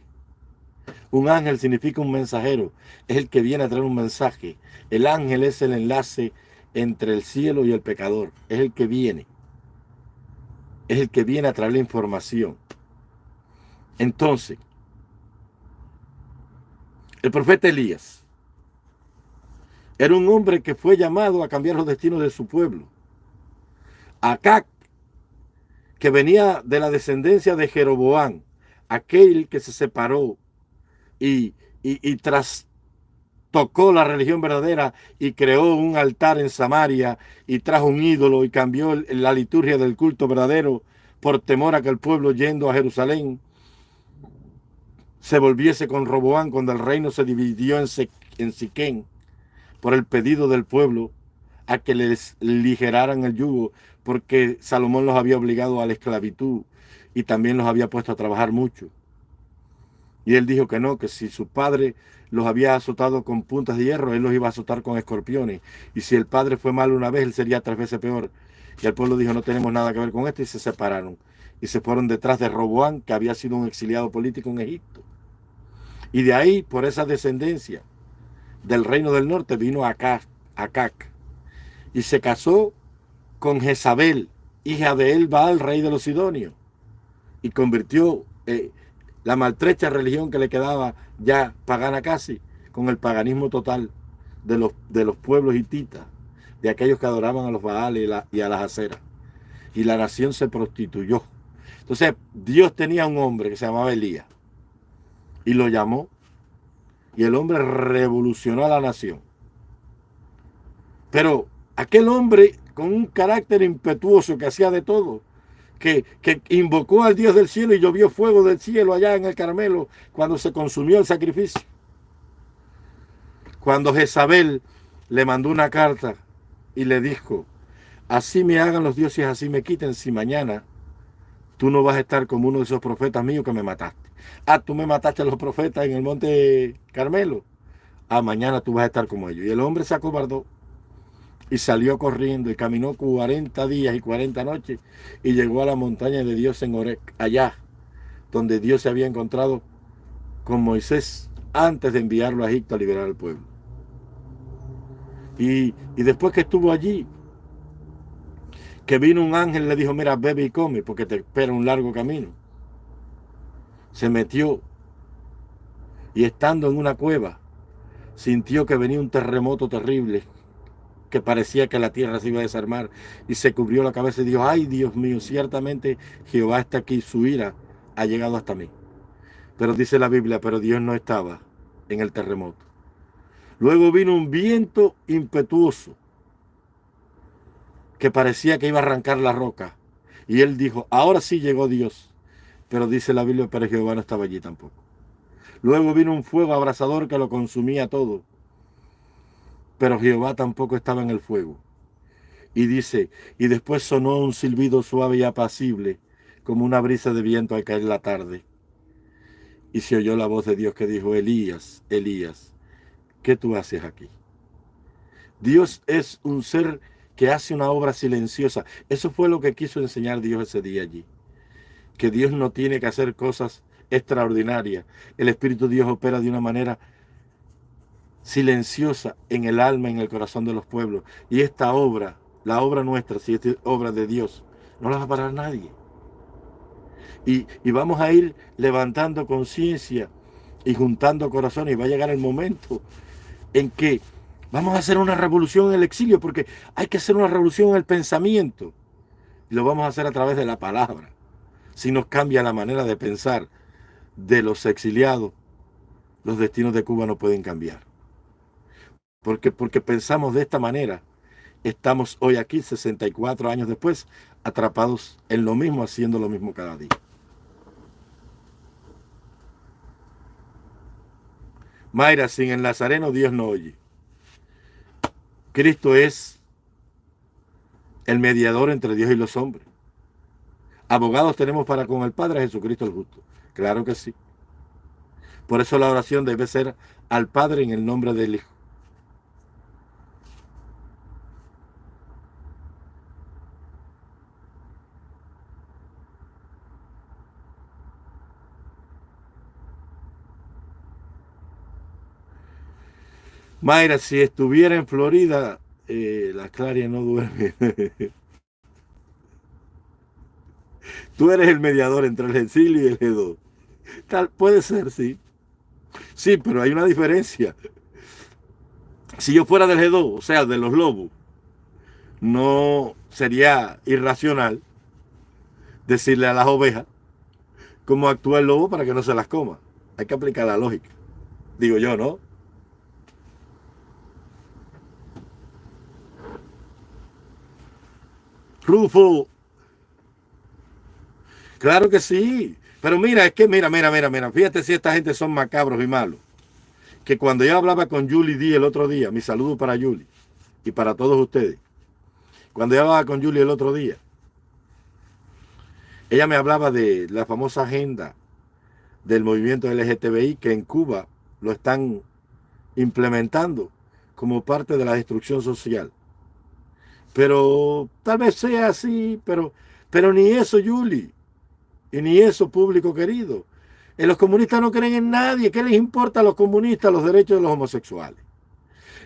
Un ángel significa un mensajero, es el que viene a traer un mensaje. El ángel es el enlace entre el cielo y el pecador, es el que viene. Es el que viene a traer la información. Entonces, el profeta Elías era un hombre que fue llamado a cambiar los destinos de su pueblo. Acac, que venía de la descendencia de Jeroboán, aquel que se separó y, y, trastocó la religión verdadera y creó un altar en Samaria y trajo un ídolo y cambió la liturgia del culto verdadero por temor a que el pueblo yendo a Jerusalén se volviese con Roboán cuando el reino se dividió en, en Siquén por el pedido del pueblo a que les ligeraran el yugo porque Salomón los había obligado a la esclavitud y también los había puesto a trabajar mucho. Y él dijo que no, que si su padre los había azotado con puntas de hierro, él los iba a azotar con escorpiones. Y si el padre fue malo una vez, él sería tres veces peor. Y el pueblo dijo, no tenemos nada que ver con esto, y se separaron. Y se fueron detrás de Roboán, que había sido un exiliado político en Egipto. Y de ahí, por esa descendencia del reino del norte, vino Acac. Acac y se casó con Jezabel, hija de él, el rey de los Sidonios. Y convirtió eh, la maltrecha religión que le quedaba ya pagana casi, con el paganismo total de los, de los pueblos hititas, de aquellos que adoraban a los Baales y, y a las aceras. Y la nación se prostituyó. Entonces, Dios tenía un hombre que se llamaba Elías y lo llamó. Y el hombre revolucionó a la nación. Pero aquel hombre con un carácter impetuoso que hacía de todo, que, invocó al Dios del cielo y llovió fuego del cielo allá en el Carmelo cuando se consumió el sacrificio. Cuando Jezabel le mandó una carta y le dijo, así me hagan los dioses, así me quiten, si mañana tú no vas a estar como uno de esos profetas míos que me mataste. Ah, tú me mataste a los profetas en el monte Carmelo. Ah, mañana tú vas a estar como ellos. Y el hombre se acobardó y salió corriendo y caminó 40 días y 40 noches y llegó a la montaña de Dios en Orec, allá donde Dios se había encontrado con Moisés antes de enviarlo a Egipto a liberar al pueblo. Y, y después que estuvo allí, que vino un ángel le dijo, mira, bebe y come porque te espera un largo camino. Se metió y estando en una cueva, sintió que venía un terremoto terrible que parecía que la tierra se iba a desarmar y se cubrió la cabeza y dijo, ay Dios mío, ciertamente Jehová está aquí, su ira ha llegado hasta mí. Pero dice la Biblia, pero Dios no estaba en el terremoto. Luego vino un viento impetuoso que parecía que iba a arrancar la roca. Y él dijo, ahora sí llegó Dios. Pero dice la Biblia, pero Jehová no estaba allí tampoco. Luego vino un fuego abrasador que lo consumía todo pero Jehová tampoco estaba en el fuego. Y dice, y después sonó un silbido suave y apacible, como una brisa de viento al caer la tarde. Y se oyó la voz de Dios que dijo, Elías, Elías, ¿qué tú haces aquí? Dios es un ser que hace una obra silenciosa. Eso fue lo que quiso enseñar Dios ese día allí. Que Dios no tiene que hacer cosas extraordinarias. El Espíritu de Dios opera de una manera silenciosa en el alma, en el corazón de los pueblos. Y esta obra, la obra nuestra, si es obra de Dios, no la va a parar nadie. Y, y vamos a ir levantando conciencia y juntando corazones y va a llegar el momento en que Vamos a hacer una revolución en el exilio porque hay que hacer una revolución en el pensamiento. Y lo vamos a hacer a través de la palabra. Si nos cambia la manera de pensar de los exiliados, los destinos de Cuba no pueden cambiar. Porque, porque pensamos de esta manera, estamos hoy aquí, 64 años después, atrapados en lo mismo, haciendo lo mismo cada día. Mayra, sin el Nazareno Dios no oye. Cristo es el mediador entre Dios y los hombres. Abogados tenemos para con el Padre Jesucristo el justo. Claro que sí. Por eso la oración debe ser al Padre en el nombre del Hijo. Mayra, si estuviera en Florida, eh, la Claria no duerme. Tú eres el mediador entre el exilio y el G2. Tal, puede ser, sí. Sí, pero hay una diferencia. Si yo fuera del G2, o sea, de los lobos, no sería irracional decirle a las ovejas cómo actúa el lobo para que no se las coma. Hay que aplicar la lógica. Digo yo, ¿no? Rufo. Claro que sí. Pero mira, es que mira, mira, mira, mira. Fíjate si esta gente son macabros y malos. Que cuando yo hablaba con Julie D el otro día, mi saludo para Julie y para todos ustedes. Cuando yo hablaba con Julie el otro día, ella me hablaba de la famosa agenda del movimiento LGTBI que en Cuba lo están implementando como parte de la destrucción social. Pero tal vez sea así, pero, pero ni eso, Yuli. Y ni eso, público querido. En los comunistas no creen en nadie. ¿Qué les importa a los comunistas los derechos de los homosexuales?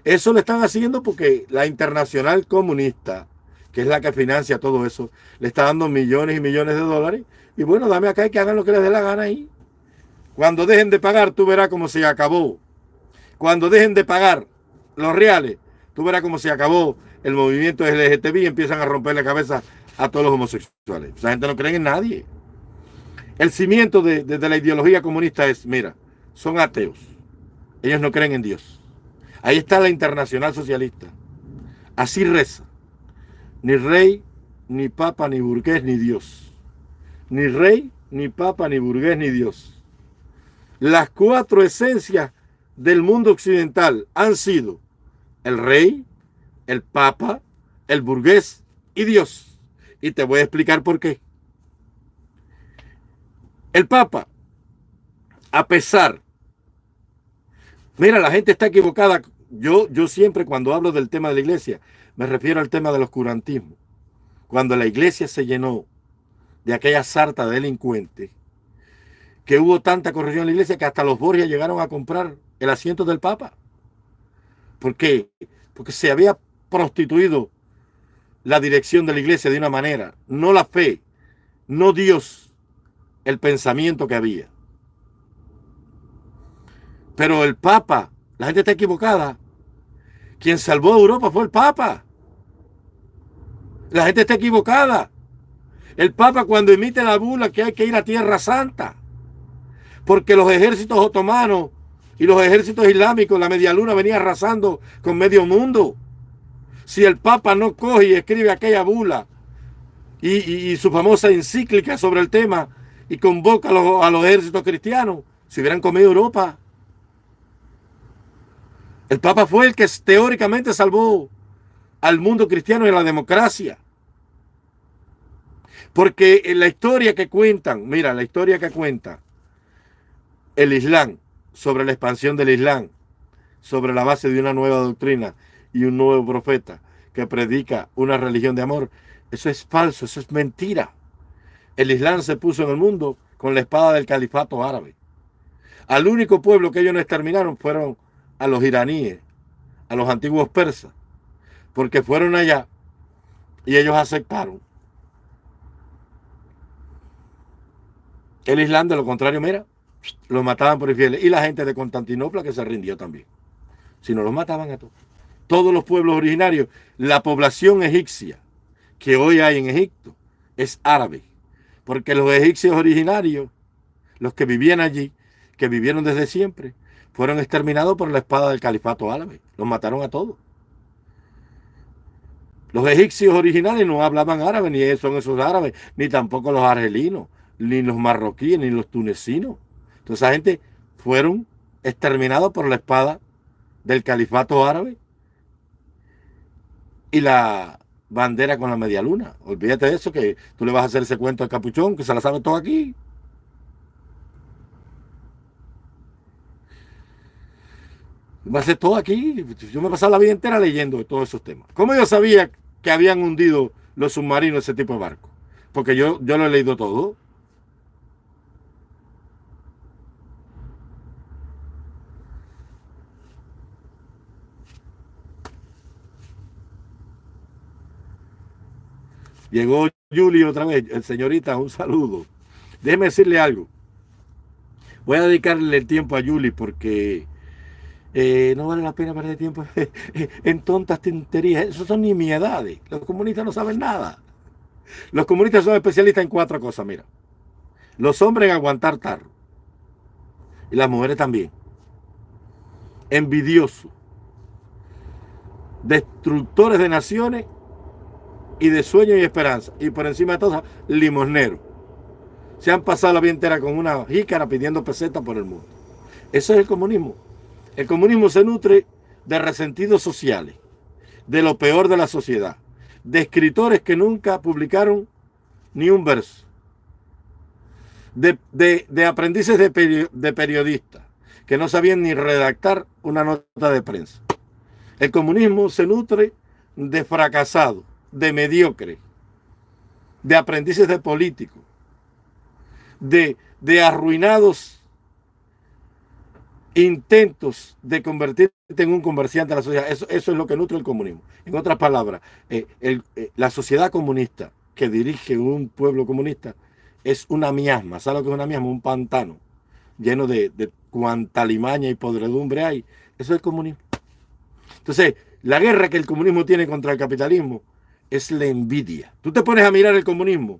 Eso lo están haciendo porque la internacional comunista, que es la que financia todo eso, le está dando millones y millones de dólares. Y bueno, dame acá y que hagan lo que les dé la gana ahí. Cuando dejen de pagar, tú verás cómo se acabó. Cuando dejen de pagar los reales, tú verás cómo se acabó el movimiento LGTB y empiezan a romper la cabeza a todos los homosexuales. Esa gente no cree en nadie. El cimiento de, la ideología comunista es, mira, son ateos. Ellos no creen en Dios. Ahí está la internacional socialista. Así reza. Ni rey, ni papa, ni burgués, ni Dios. Ni rey, ni papa, ni burgués, ni Dios. Las cuatro esencias del mundo occidental han sido el rey, el Papa, el burgués y Dios. Y te voy a explicar por qué. El Papa, a pesar, mira, la gente está equivocada. Yo, yo siempre cuando hablo del tema de la iglesia, me refiero al tema del oscurantismo. Cuando la iglesia se llenó de aquella sarta de delincuentes, que hubo tanta corrupción en la iglesia que hasta los Borgia llegaron a comprar el asiento del Papa. ¿Por qué? Porque se había prostituido la dirección de la iglesia de una manera, no la fe, no Dios, el pensamiento que había. Pero el Papa, la gente está equivocada. Quien salvó a Europa fue el Papa. La gente está equivocada. El Papa cuando emite la bula que hay que ir a Tierra Santa. Porque los ejércitos otomanos y los ejércitos islámicos, la media luna venía arrasando con medio mundo si el Papa no coge y escribe aquella bula y, su famosa encíclica sobre el tema y convoca a los, a los ejércitos cristianos, si hubieran comido Europa. El Papa fue el que teóricamente salvó al mundo cristiano y a la democracia. Porque en la historia que cuentan, mira, la historia que cuenta el Islam, sobre la expansión del Islam, sobre la base de una nueva doctrina, y un nuevo profeta que predica una religión de amor. Eso es falso, eso es mentira. El Islam se puso en el mundo con la espada del califato árabe. Al único pueblo que ellos no exterminaron fueron a los iraníes, a los antiguos persas, porque fueron allá y ellos aceptaron. El Islam, de lo contrario, mira, los mataban por infieles. Y la gente de Constantinopla que se rindió también. Si no los mataban a todos. Todos los pueblos originarios, la población egipcia que hoy hay en Egipto es árabe, porque los egipcios originarios, los que vivían allí, que vivieron desde siempre, fueron exterminados por la espada del califato árabe, los mataron a todos. Los egipcios originales no hablaban árabe, ni son esos árabes, ni tampoco los argelinos, ni los marroquíes, ni los tunecinos. Entonces esa gente fueron exterminados por la espada del califato árabe y la bandera con la media luna. Olvídate de eso, que tú le vas a hacer ese cuento al capuchón, que se la sabe todo aquí. Va a ser todo aquí. Yo me he pasado la vida entera leyendo todos esos temas. ¿Cómo yo sabía que habían hundido los submarinos ese tipo de barcos? Porque yo, yo lo he leído todo. Llegó Julie otra vez. Señorita, un saludo. Déjeme decirle algo. Voy a dedicarle el tiempo a Julie porque eh, no vale la pena perder tiempo en tontas tonterías. Eso son nimiedades. Los comunistas no saben nada. Los comunistas son especialistas en cuatro cosas, mira. Los hombres en aguantar tarro. Y las mujeres también. Envidiosos. Destructores de naciones y de sueño y esperanza. Y por encima de todo, limosnero. Se han pasado la vida entera con una jícara pidiendo pesetas por el mundo. Eso es el comunismo. El comunismo se nutre de resentidos sociales, de lo peor de la sociedad, de escritores que nunca publicaron ni un verso, de, aprendices de, de periodistas que no sabían ni redactar una nota de prensa. El comunismo se nutre de fracasados, de mediocre, de aprendices de políticos, de, de arruinados intentos de convertirte en un comerciante de la sociedad. Eso, eso, es lo que nutre el comunismo. En otras palabras, eh, eh, la sociedad comunista que dirige un pueblo comunista es una miasma. ¿Sabes lo que es una miasma? Un pantano lleno de, de cuanta limaña y podredumbre hay. Eso es el comunismo. Entonces, la guerra que el comunismo tiene contra el capitalismo es la envidia. Tú te pones a mirar el comunismo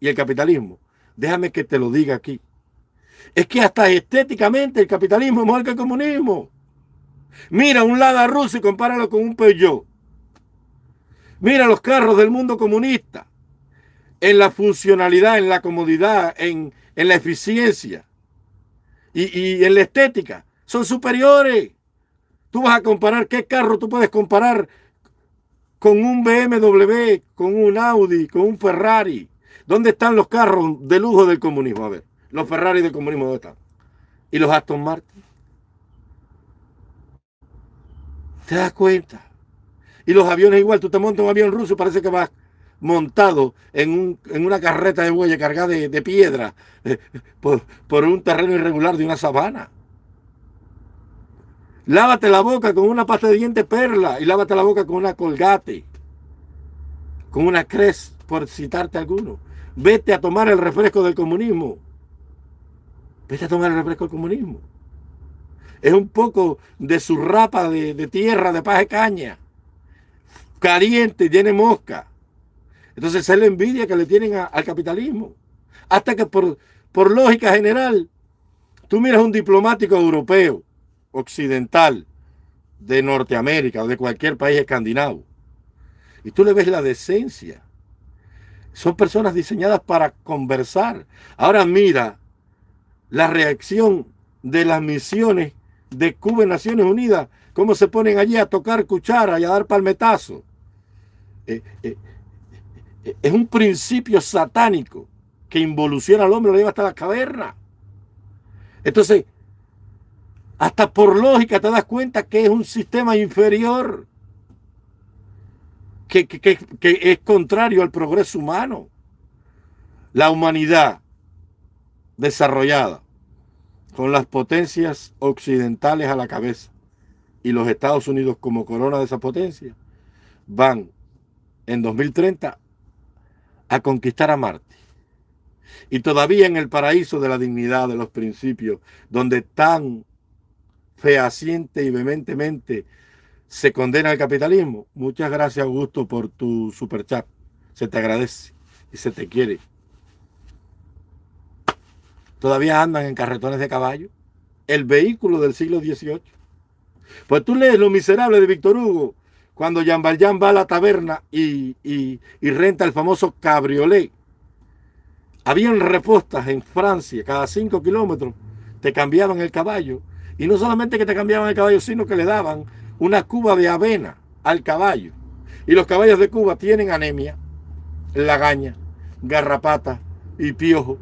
y el capitalismo. Déjame que te lo diga aquí. Es que hasta estéticamente el capitalismo es mejor que el comunismo. Mira un Lada ruso y compáralo con un Peugeot. Mira los carros del mundo comunista. En la funcionalidad, en la comodidad, en, la eficiencia y, y en la estética. Son superiores. Tú vas a comparar qué carro tú puedes comparar con un BMW, con un Audi, con un Ferrari. ¿Dónde están los carros de lujo del comunismo? A ver, los Ferrari del comunismo, ¿dónde están? ¿Y los Aston Martin? ¿Te das cuenta? Y los aviones igual, tú te montas un avión ruso, parece que vas montado en, una carreta de bueyes cargada de, piedra eh, por, por un terreno irregular de una sabana. Lávate la boca con una pasta de dientes perla y lávate la boca con una colgate, con una cres, por citarte alguno. Vete a tomar el refresco del comunismo. Vete a tomar el refresco del comunismo. Es un poco de su rapa de, tierra, de paz de caña. Caliente, tiene mosca. Entonces es la envidia que le tienen al capitalismo. Hasta que por, por lógica general, tú miras un diplomático europeo occidental de Norteamérica o de cualquier país escandinavo. Y tú le ves la decencia. Son personas diseñadas para conversar. Ahora mira la reacción de las misiones de Cuba y Naciones Unidas, cómo se ponen allí a tocar cuchara y a dar palmetazo. Eh, eh, eh, es un principio satánico que involuciona al hombre, lo lleva hasta la caverna. Entonces, hasta por lógica te das cuenta que es un sistema inferior, que, es contrario al progreso humano. La humanidad desarrollada con las potencias occidentales a la cabeza y los Estados Unidos como corona de esa potencia, van en 2030 a conquistar a Marte. Y todavía en el paraíso de la dignidad, de los principios, donde están fehaciente y vehementemente se condena al capitalismo. Muchas gracias, Augusto, por tu super chat. Se te agradece y se te quiere. Todavía andan en carretones de caballo. El vehículo del siglo XVIII. Pues tú lees Lo Miserable de Víctor Hugo, cuando Jean Valjean va a la taberna y, y renta el famoso cabriolet. Habían repostas en Francia, cada cinco kilómetros te cambiaban el caballo. Y no solamente que te cambiaban el caballo, sino que le daban una cuba de avena al caballo. Y los caballos de Cuba tienen anemia, lagaña, garrapata y piojo.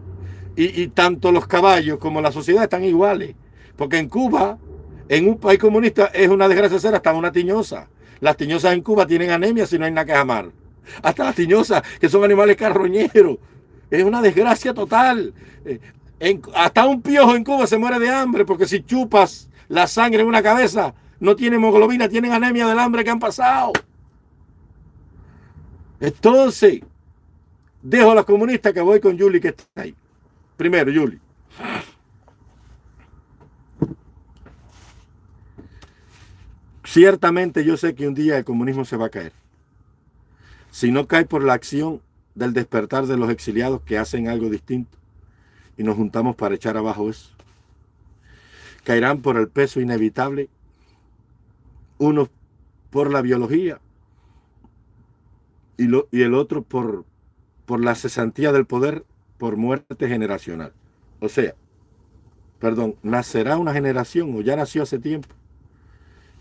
Y, tanto los caballos como la sociedad están iguales. Porque en Cuba, en un país comunista, es una desgracia ser hasta una tiñosa. Las tiñosas en Cuba tienen anemia si no hay nada que amar. Hasta las tiñosas, que son animales carroñeros. Es una desgracia total. Hasta un piojo en Cuba se muere de hambre porque si chupas la sangre en una cabeza, no tiene hemoglobina, tienen anemia del hambre que han pasado. Entonces, dejo a los comunistas que voy con Julie que está ahí. Primero, Julie. Ciertamente yo sé que un día el comunismo se va a caer. Si no cae por la acción del despertar de los exiliados que hacen algo distinto y nos juntamos para echar abajo eso. Caerán por el peso inevitable, uno por la biología y, lo, y el otro por, por la cesantía del poder por muerte generacional. O sea, perdón, nacerá una generación, o ya nació hace tiempo,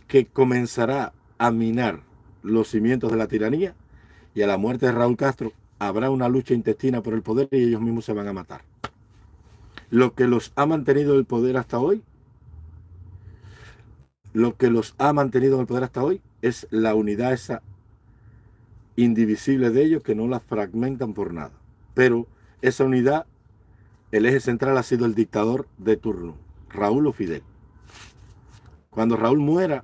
que comenzará a minar los cimientos de la tiranía y a la muerte de Raúl Castro habrá una lucha intestina por el poder y ellos mismos se van a matar lo que los ha mantenido el poder hasta hoy, lo que los ha mantenido en el poder hasta hoy es la unidad esa indivisible de ellos que no la fragmentan por nada. Pero esa unidad, el eje central ha sido el dictador de turno, Raúl o Fidel. Cuando Raúl muera,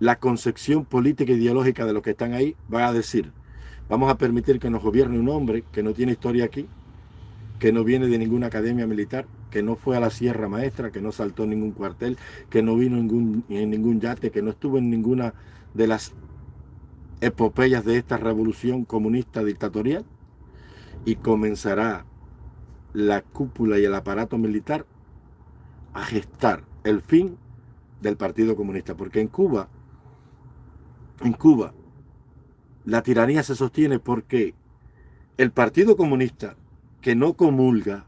la concepción política e ideológica de los que están ahí va a decir, vamos a permitir que nos gobierne un hombre que no tiene historia aquí, que no viene de ninguna academia militar, que no fue a la Sierra Maestra, que no saltó ningún cuartel, que no vino en ningún, en ningún yate, que no estuvo en ninguna de las epopeyas de esta revolución comunista dictatorial y comenzará la cúpula y el aparato militar a gestar el fin del Partido Comunista. Porque en Cuba, en Cuba, la tiranía se sostiene porque el Partido Comunista que no comulga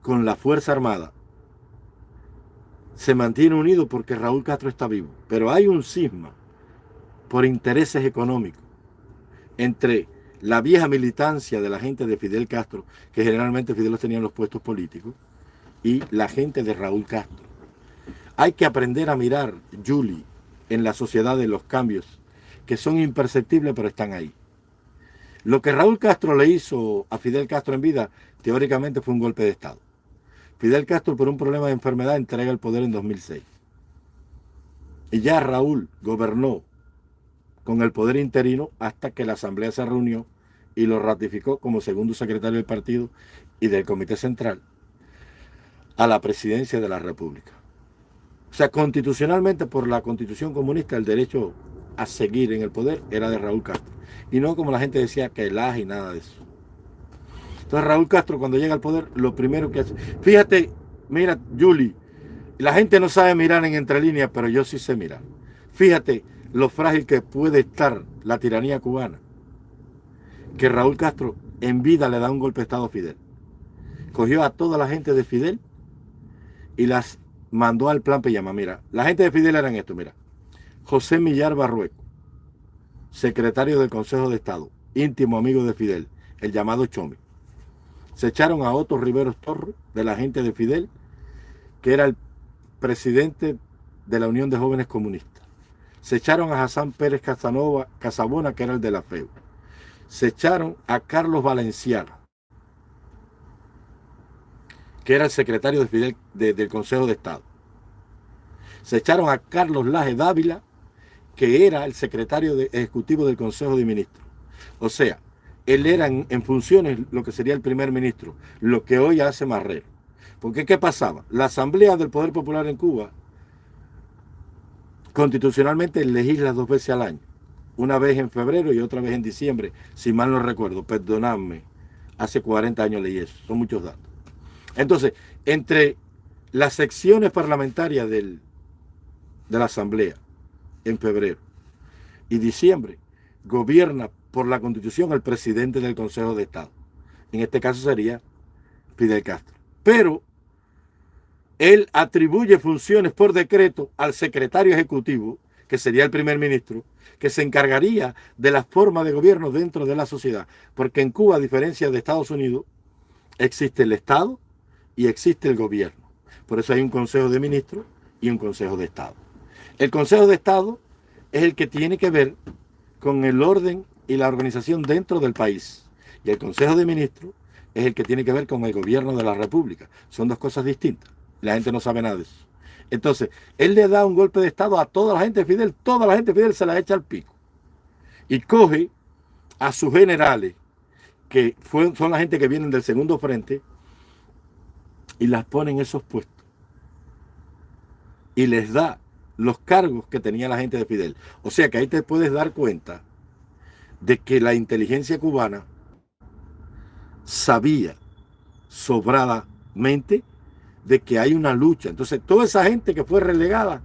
con la Fuerza Armada se mantiene unido porque Raúl Castro está vivo. Pero hay un cisma por intereses económicos entre la vieja militancia de la gente de Fidel Castro, que generalmente Fidel tenía en los puestos políticos, y la gente de Raúl Castro. Hay que aprender a mirar, Julie, en la sociedad de los cambios que son imperceptibles pero están ahí. Lo que Raúl Castro le hizo a Fidel Castro en vida, teóricamente fue un golpe de Estado. Fidel Castro, por un problema de enfermedad, entrega el poder en 2006. Y ya Raúl gobernó con el poder interino hasta que la Asamblea se reunió y lo ratificó como segundo secretario del partido y del Comité Central a la presidencia de la República. O sea, constitucionalmente, por la constitución comunista, el derecho a seguir en el poder era de Raúl Castro. Y no como la gente decía que el AJ y nada de eso. Entonces Raúl Castro cuando llega al poder, lo primero que hace... Fíjate, mira, Julie, la gente no sabe mirar en entre líneas, pero yo sí sé mirar. Fíjate lo frágil que puede estar la tiranía cubana. Que Raúl Castro en vida le da un golpe de Estado a Fidel. Cogió a toda la gente de Fidel y las mandó al plan Peyama. Mira, la gente de Fidel eran esto, mira. José Millar Barrueco, secretario del Consejo de Estado, íntimo amigo de Fidel, el llamado Chomi. Se echaron a Otto Riveros Torres, de la gente de Fidel, que era el presidente de la Unión de Jóvenes Comunistas. Se echaron a Hassan Pérez Casanova, Casabona, que era el de la FEU. Se echaron a Carlos Valenciana, que era el secretario de Fidel del Consejo de Estado. Se echaron a Carlos Laje Dávila, que era el secretario ejecutivo del Consejo de Ministros. O sea, él era en, funciones lo que sería el primer ministro, lo que hoy hace Marrero. Porque ¿qué pasaba? La Asamblea del Poder Popular en Cuba constitucionalmente legisla dos veces al año. Una vez en febrero y otra vez en diciembre, si mal no recuerdo, perdonadme. Hace 40 años leí eso, son muchos datos. Entonces, entre las secciones parlamentarias del, de la Asamblea en febrero y diciembre, gobierna por la Constitución el presidente del Consejo de Estado. En este caso sería Fidel Castro. Pero él atribuye funciones por decreto al secretario ejecutivo, que sería el primer ministro, que se encargaría de la forma de gobierno dentro de la sociedad. Porque en Cuba, a diferencia de Estados Unidos, existe el Estado y existe el gobierno. Por eso hay un Consejo de Ministros y un Consejo de Estado. El Consejo de Estado es el que tiene que ver con el orden y la organización dentro del país. Y el Consejo de Ministros es el que tiene que ver con el gobierno de la República. Son dos cosas distintas. La gente no sabe nada de eso. Entonces, él le da un golpe de Estado a toda la gente Fidel, toda la gente Fidel se la echa al pico. Y coge a sus generales, que son la gente que vienen del segundo frente, y las pone en esos puestos. Y les da los cargos que tenía la gente de Fidel. O sea que ahí te puedes dar cuenta de que la inteligencia cubana sabía sobradamente de que hay una lucha. Entonces, toda esa gente que fue relegada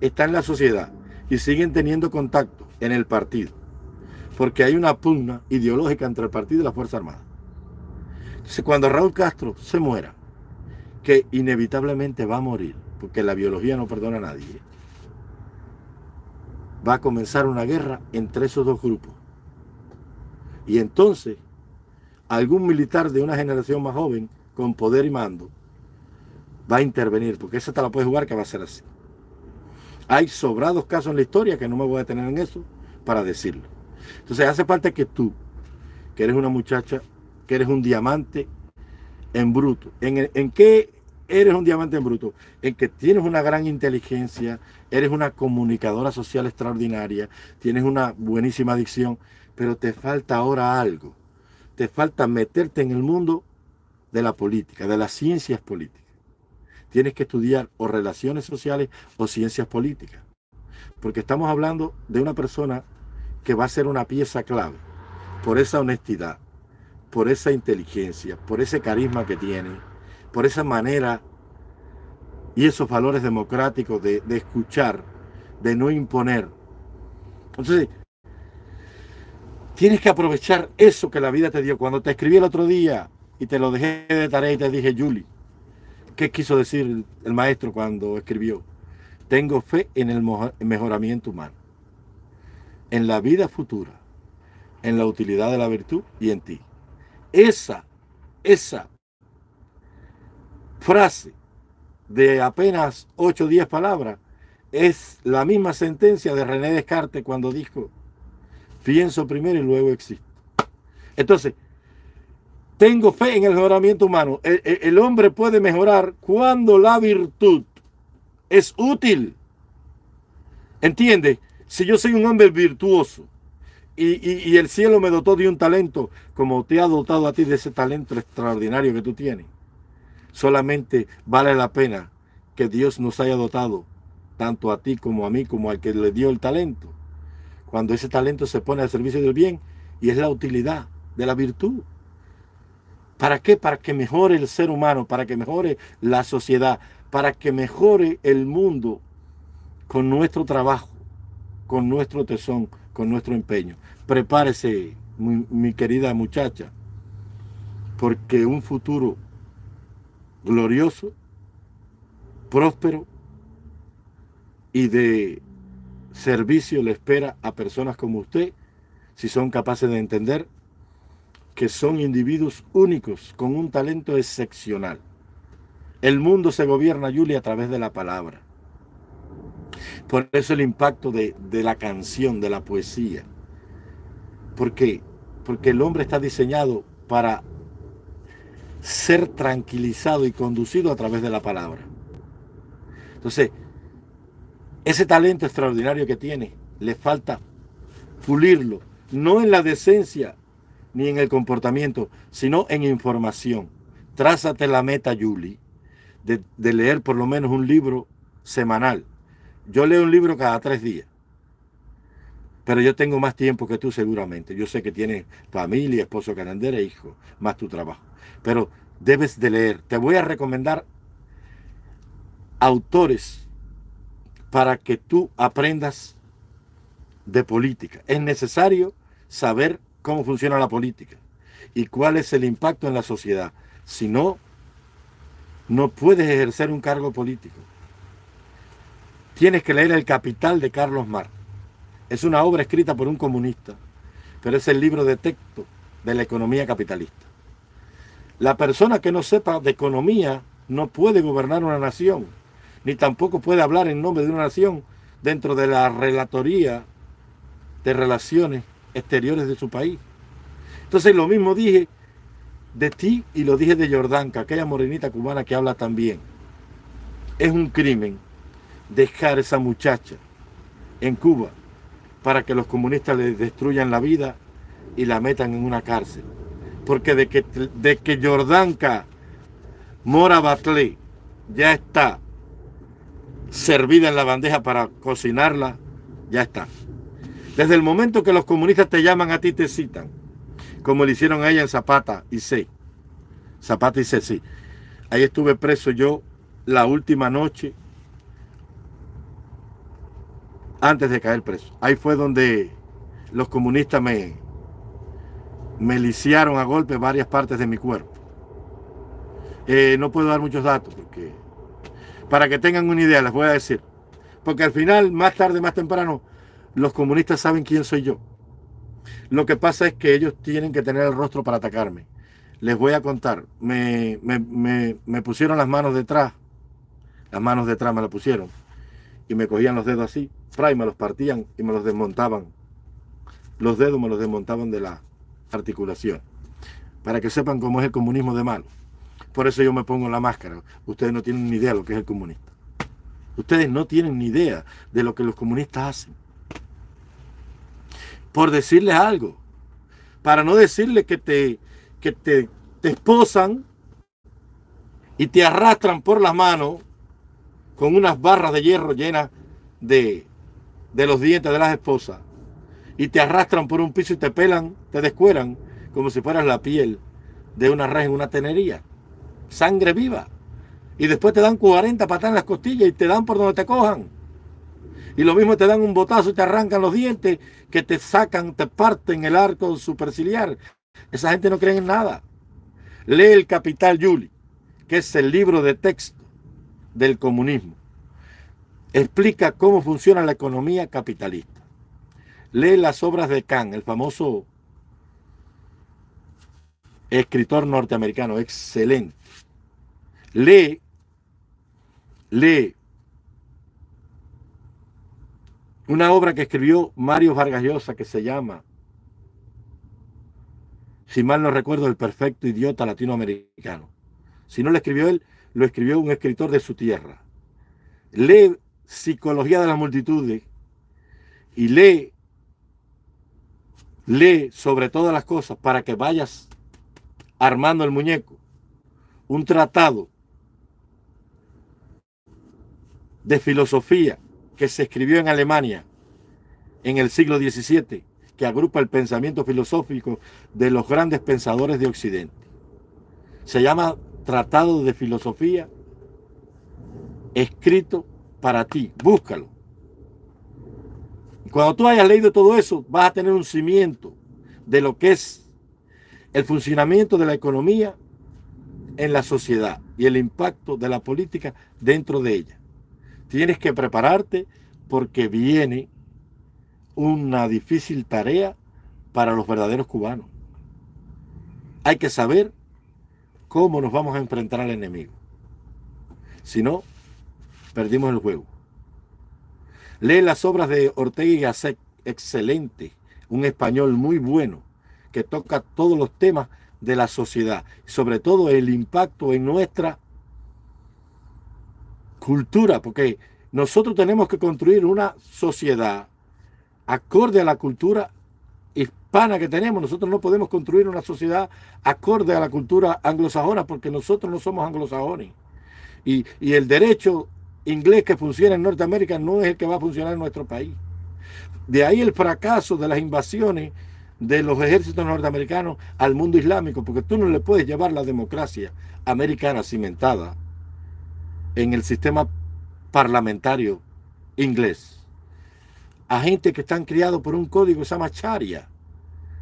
está en la sociedad y siguen teniendo contacto en el partido. Porque hay una pugna ideológica entre el partido y la Fuerza Armada. Entonces, cuando Raúl Castro se muera, que inevitablemente va a morir, porque la biología no perdona a nadie, va a comenzar una guerra entre esos dos grupos. Y entonces, algún militar de una generación más joven, con poder y mando, va a intervenir, porque esa te la puedes jugar que va a ser así. Hay sobrados casos en la historia que no me voy a detener en eso para decirlo. Entonces hace falta que tú, que eres una muchacha, que eres un diamante en bruto. ¿En, en qué eres un diamante en bruto? En que tienes una gran inteligencia, eres una comunicadora social extraordinaria, tienes una buenísima adicción, pero te falta ahora algo. Te falta meterte en el mundo de la política, de las ciencias políticas. Tienes que estudiar o relaciones sociales o ciencias políticas. Porque estamos hablando de una persona que va a ser una pieza clave por esa honestidad, por esa inteligencia, por ese carisma que tiene, por esa manera y esos valores democráticos de, escuchar, de no imponer. Entonces, Tienes que aprovechar eso que la vida te dio. Cuando te escribí el otro día y te lo dejé de tarea y te dije, Julie, ¿qué quiso decir el maestro cuando escribió? Tengo fe en el mejoramiento humano, en la vida futura, en la utilidad de la virtud y en ti. Esa, esa frase de apenas 8 o 10 palabras es la misma sentencia de René Descartes cuando dijo Pienso primero y luego existo. Entonces, tengo fe en el mejoramiento humano. El, hombre puede mejorar cuando la virtud es útil. ¿Entiende? Si yo soy un hombre virtuoso y, y, el cielo me dotó de un talento como te ha dotado a ti de ese talento extraordinario que tú tienes, solamente vale la pena que Dios nos haya dotado tanto a ti como a mí como al que le dio el talento cuando ese talento se pone al servicio del bien y es la utilidad de la virtud. ¿Para qué? Para que mejore el ser humano, para que mejore la sociedad, para que mejore el mundo con nuestro trabajo, con nuestro tesón, con nuestro empeño. Prepárese, mi, mi querida muchacha, porque un futuro glorioso, próspero y de servicio le espera a personas como usted si son capaces de entender que son individuos únicos con un talento excepcional. El mundo se gobierna, Julia, a través de la palabra. Por eso el impacto de, de la canción, de la poesía. ¿Por qué? Porque el hombre está diseñado para ser tranquilizado y conducido a través de la palabra. Entonces, ese talento extraordinario que tiene, le falta pulirlo, no en la decencia ni en el comportamiento, sino en información. Trázate la meta, Julie, de, leer por lo menos un libro semanal Yo leo un libro cada tres días. Pero yo tengo más tiempo que tú seguramente. Yo sé que tienes familia, esposo, canandera, hijo, más tu trabajo. Pero debes de leer. Te voy a recomendar autores para que tú aprendas de política. Es necesario saber cómo funciona la política y cuál es el impacto en la sociedad. Si no, no puedes ejercer un cargo político. Tienes que leer El Capital de Carlos Marx. Es una obra escrita por un comunista, pero es el libro de texto de la economía capitalista. La persona que no sepa de economía no puede gobernar una nación, ni tampoco puede hablar en nombre de una nación dentro de la relatoría de relaciones exteriores de su país. Entonces lo mismo dije de ti y lo dije de Jordanka, aquella morenita cubana que habla también. Es un crimen dejar esa muchacha en Cuba para que los comunistas le destruyan la vida y la metan en una cárcel. Porque de que, de que Jordanka Mora Batley ya está servida en la bandeja para cocinarla, ya está. Desde el momento que los comunistas te llaman a ti, te citan, como le hicieron a ella en Zapata y C. Zapata y C, sí. Ahí estuve preso yo la última noche antes de caer preso. Ahí fue donde los comunistas me, me lisiaron a golpe varias partes de mi cuerpo. Eh, no puedo dar muchos datos porque para que tengan una idea les voy a decir. Porque al final, más tarde, más temprano, los comunistas saben quién soy yo. Lo que pasa es que ellos tienen que tener el rostro para atacarme. Les voy a contar. Me, me, pusieron las manos detrás. Las manos detrás me las pusieron. Y me cogían los dedos así. Y me los partían y me los desmontaban. Los dedos me los desmontaban de la articulación. Para que sepan cómo es el comunismo de malo. Por eso yo me pongo la máscara. Ustedes no tienen ni idea de lo que es el comunista. Ustedes no tienen ni idea de lo que los comunistas hacen por decirles algo. Para no decirles que te, que te, te esposan y te arrastran por las manos con unas barras de hierro llenas de, de los dientes de las esposas y te arrastran por un piso y te pelan, te descueran como si fueras la piel de una res en una tenería. Sangre viva. Y después te dan 40 patadas en las costillas y te dan por donde te cojan. Y lo mismo te dan un botazo y te arrancan los dientes, que te sacan, te parten el arco superciliar. Esa gente no cree en nada. Lee el Capital Yuli, que es el libro de texto del comunismo. Explica cómo funciona la economía capitalista. Lee las obras de Kant, el famoso escritor norteamericano, excelente. Lee, lee una obra que escribió Mario Vargas Llosa que se llama, si mal no recuerdo, El perfecto idiota latinoamericano. Si no lo escribió él, lo escribió un escritor de su tierra. Lee Psicología de las Multitudes y lee, lee sobre todas las cosas para que vayas armando el muñeco. Un tratado de filosofía que se escribió en Alemania en el siglo XVII, que agrupa el pensamiento filosófico de los grandes pensadores de Occidente. Se llama Tratado de Filosofía, escrito para ti. Búscalo. Cuando tú hayas leído todo eso, vas a tener un cimiento de lo que es el funcionamiento de la economía en la sociedad y el impacto de la política dentro de ella. Tienes que prepararte porque viene una difícil tarea para los verdaderos cubanos. Hay que saber cómo nos vamos a enfrentar al enemigo. Si no, perdimos el juego. Lee las obras de Ortega y Gasset, excelente, un español muy bueno, que toca todos los temas de la sociedad, sobre todo el impacto en nuestra cultura, porque nosotros tenemos que construir una sociedad acorde a la cultura hispana que tenemos. Nosotros no podemos construir una sociedad acorde a la cultura anglosajona porque nosotros no somos anglosajones. Y, y el derecho inglés que funciona en Norteamérica no es el que va a funcionar en nuestro país. De ahí el fracaso de las invasiones de los ejércitos norteamericanos al mundo islámico, porque tú no le puedes llevar la democracia americana cimentada en el sistema parlamentario inglés a gente que están criados por un código que se llama Sharia.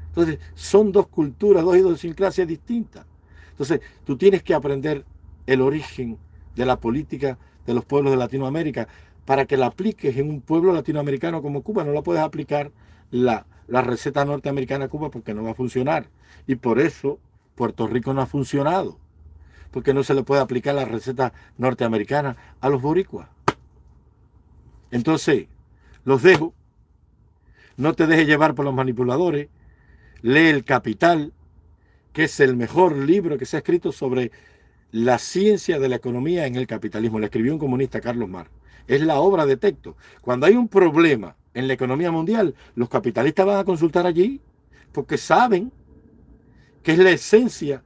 Entonces, son dos culturas, dos idiosincrasias distintas. Entonces, tú tienes que aprender el origen de la política de los pueblos de Latinoamérica para que la apliques en un pueblo latinoamericano como Cuba. No la puedes aplicar la, la receta norteamericana a Cuba porque no va a funcionar. Y por eso Puerto Rico no ha funcionado. Porque no se le puede aplicar la receta norteamericana a los boricuas. Entonces, los dejo. No te dejes llevar por los manipuladores. Lee El Capital, que es el mejor libro que se ha escrito sobre la ciencia de la economía en el capitalismo. Le escribió un comunista, Carlos Mar. Es la obra de texto. Cuando hay un problema en la economía mundial, los capitalistas van a consultar allí porque saben que es la esencia,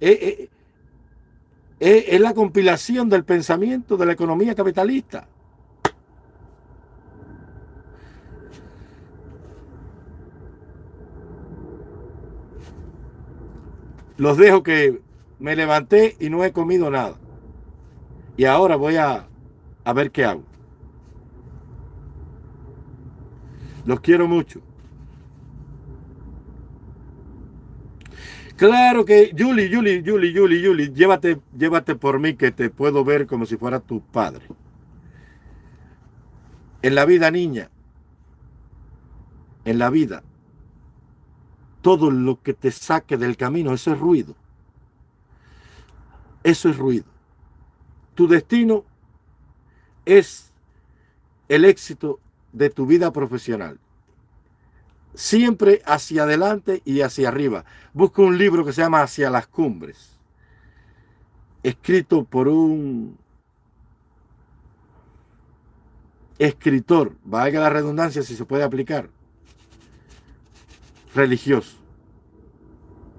es, es la compilación del pensamiento de la economía capitalista. Los dejo que me levanté y no he comido nada. Y ahora voy a, a ver qué hago. Los quiero mucho. Claro que, Julie, Julie, Julie, Julie, Julie, llévate, llévate por mí que te puedo ver como si fuera tu padre. En la vida, niña, en la vida, todo lo que te saque del camino, eso es ruido. Eso es ruido. Tu destino es el éxito de tu vida profesional. Siempre hacia adelante y hacia arriba. Busca un libro que se llama Hacia las Cumbres. Escrito por un escritor, valga la redundancia si se puede aplicar, religioso.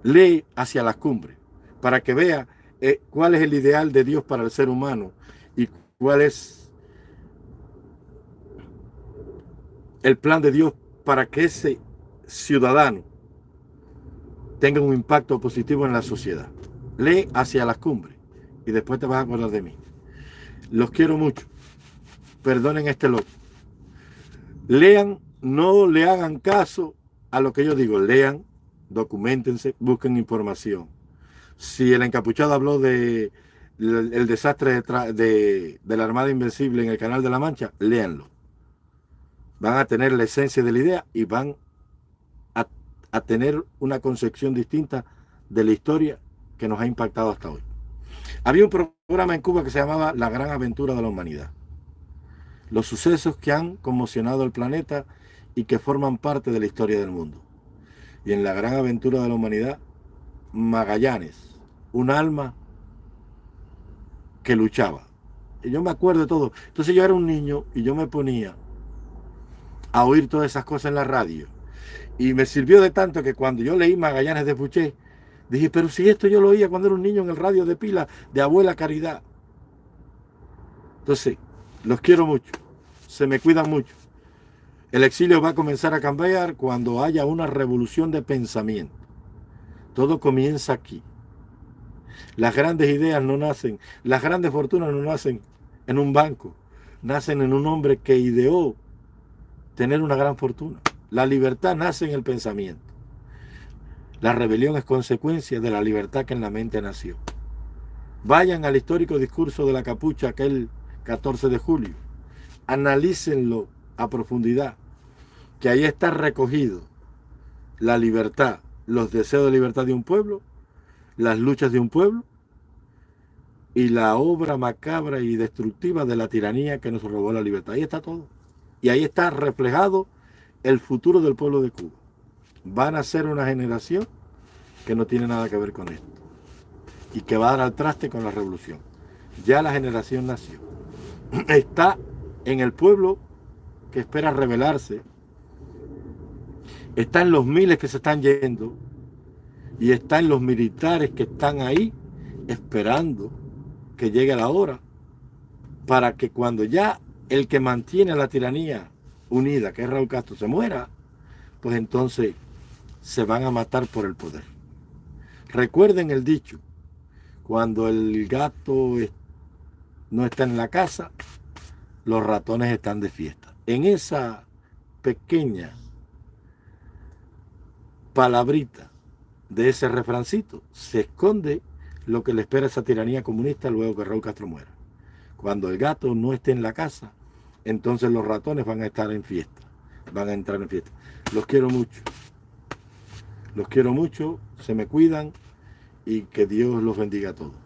Lee hacia las cumbres para que vea eh, cuál es el ideal de Dios para el ser humano y cuál es el plan de Dios para que ese ciudadano tenga un impacto positivo en la sociedad. Lee hacia las cumbres y después te vas a acordar de mí. Los quiero mucho. Perdonen este loco. Lean, no le hagan caso a lo que yo digo. Lean, documentense, busquen información. Si el encapuchado habló de el, desastre de, de, la Armada Invencible en el Canal de la Mancha, léanlo. Van a tener la esencia de la idea y van a, a tener una concepción distinta de la historia que nos ha impactado hasta hoy. Había un programa en Cuba que se llamaba La Gran Aventura de la Humanidad. Los sucesos que han conmocionado el planeta y que forman parte de la historia del mundo. Y en la gran aventura de la humanidad, Magallanes, un alma que luchaba. Y yo me acuerdo de todo. Entonces yo era un niño y yo me ponía a oír todas esas cosas en la radio. Y me sirvió de tanto que cuando yo leí Magallanes de Fuché, dije, pero si esto yo lo oía cuando era un niño en el radio de pila de Abuela Caridad. Entonces, los quiero mucho. Se me cuidan mucho. El exilio va a comenzar a cambiar cuando haya una revolución de pensamiento. Todo comienza aquí. Las grandes ideas no nacen, las grandes fortunas no nacen en un banco, nacen en un hombre que ideó tener una gran fortuna. La libertad nace en el pensamiento. La rebelión es consecuencia de la libertad que en la mente nació. Vayan al histórico discurso de la capucha aquel 14 de julio. Analícenlo a profundidad, que ahí está recogido la libertad, los deseos de libertad de un pueblo, las luchas de un pueblo y la obra macabra y destructiva de la tiranía que nos robó la libertad. Ahí está todo. Y ahí está reflejado el futuro del pueblo de Cuba. Van a ser una generación que no tiene nada que ver con esto y que va a dar al traste con la revolución. Ya la generación nació. Está en el pueblo que espera rebelarse. Está en los miles que se están yendo. Y está en los militares que están ahí esperando que llegue la hora para que cuando ya el que mantiene la tiranía unida, que es Raúl Castro, se muera, pues entonces se van a matar por el poder. Recuerden el dicho, cuando el gato no está en la casa, los ratones están de fiesta. En esa pequeña palabrita de ese refrancito se esconde lo que le espera esa tiranía comunista luego que Raúl Castro muera. Cuando el gato no esté en la casa, entonces los ratones van a estar en fiesta, van a entrar en fiesta. Los quiero mucho, los quiero mucho, se me cuidan y que Dios los bendiga a todos.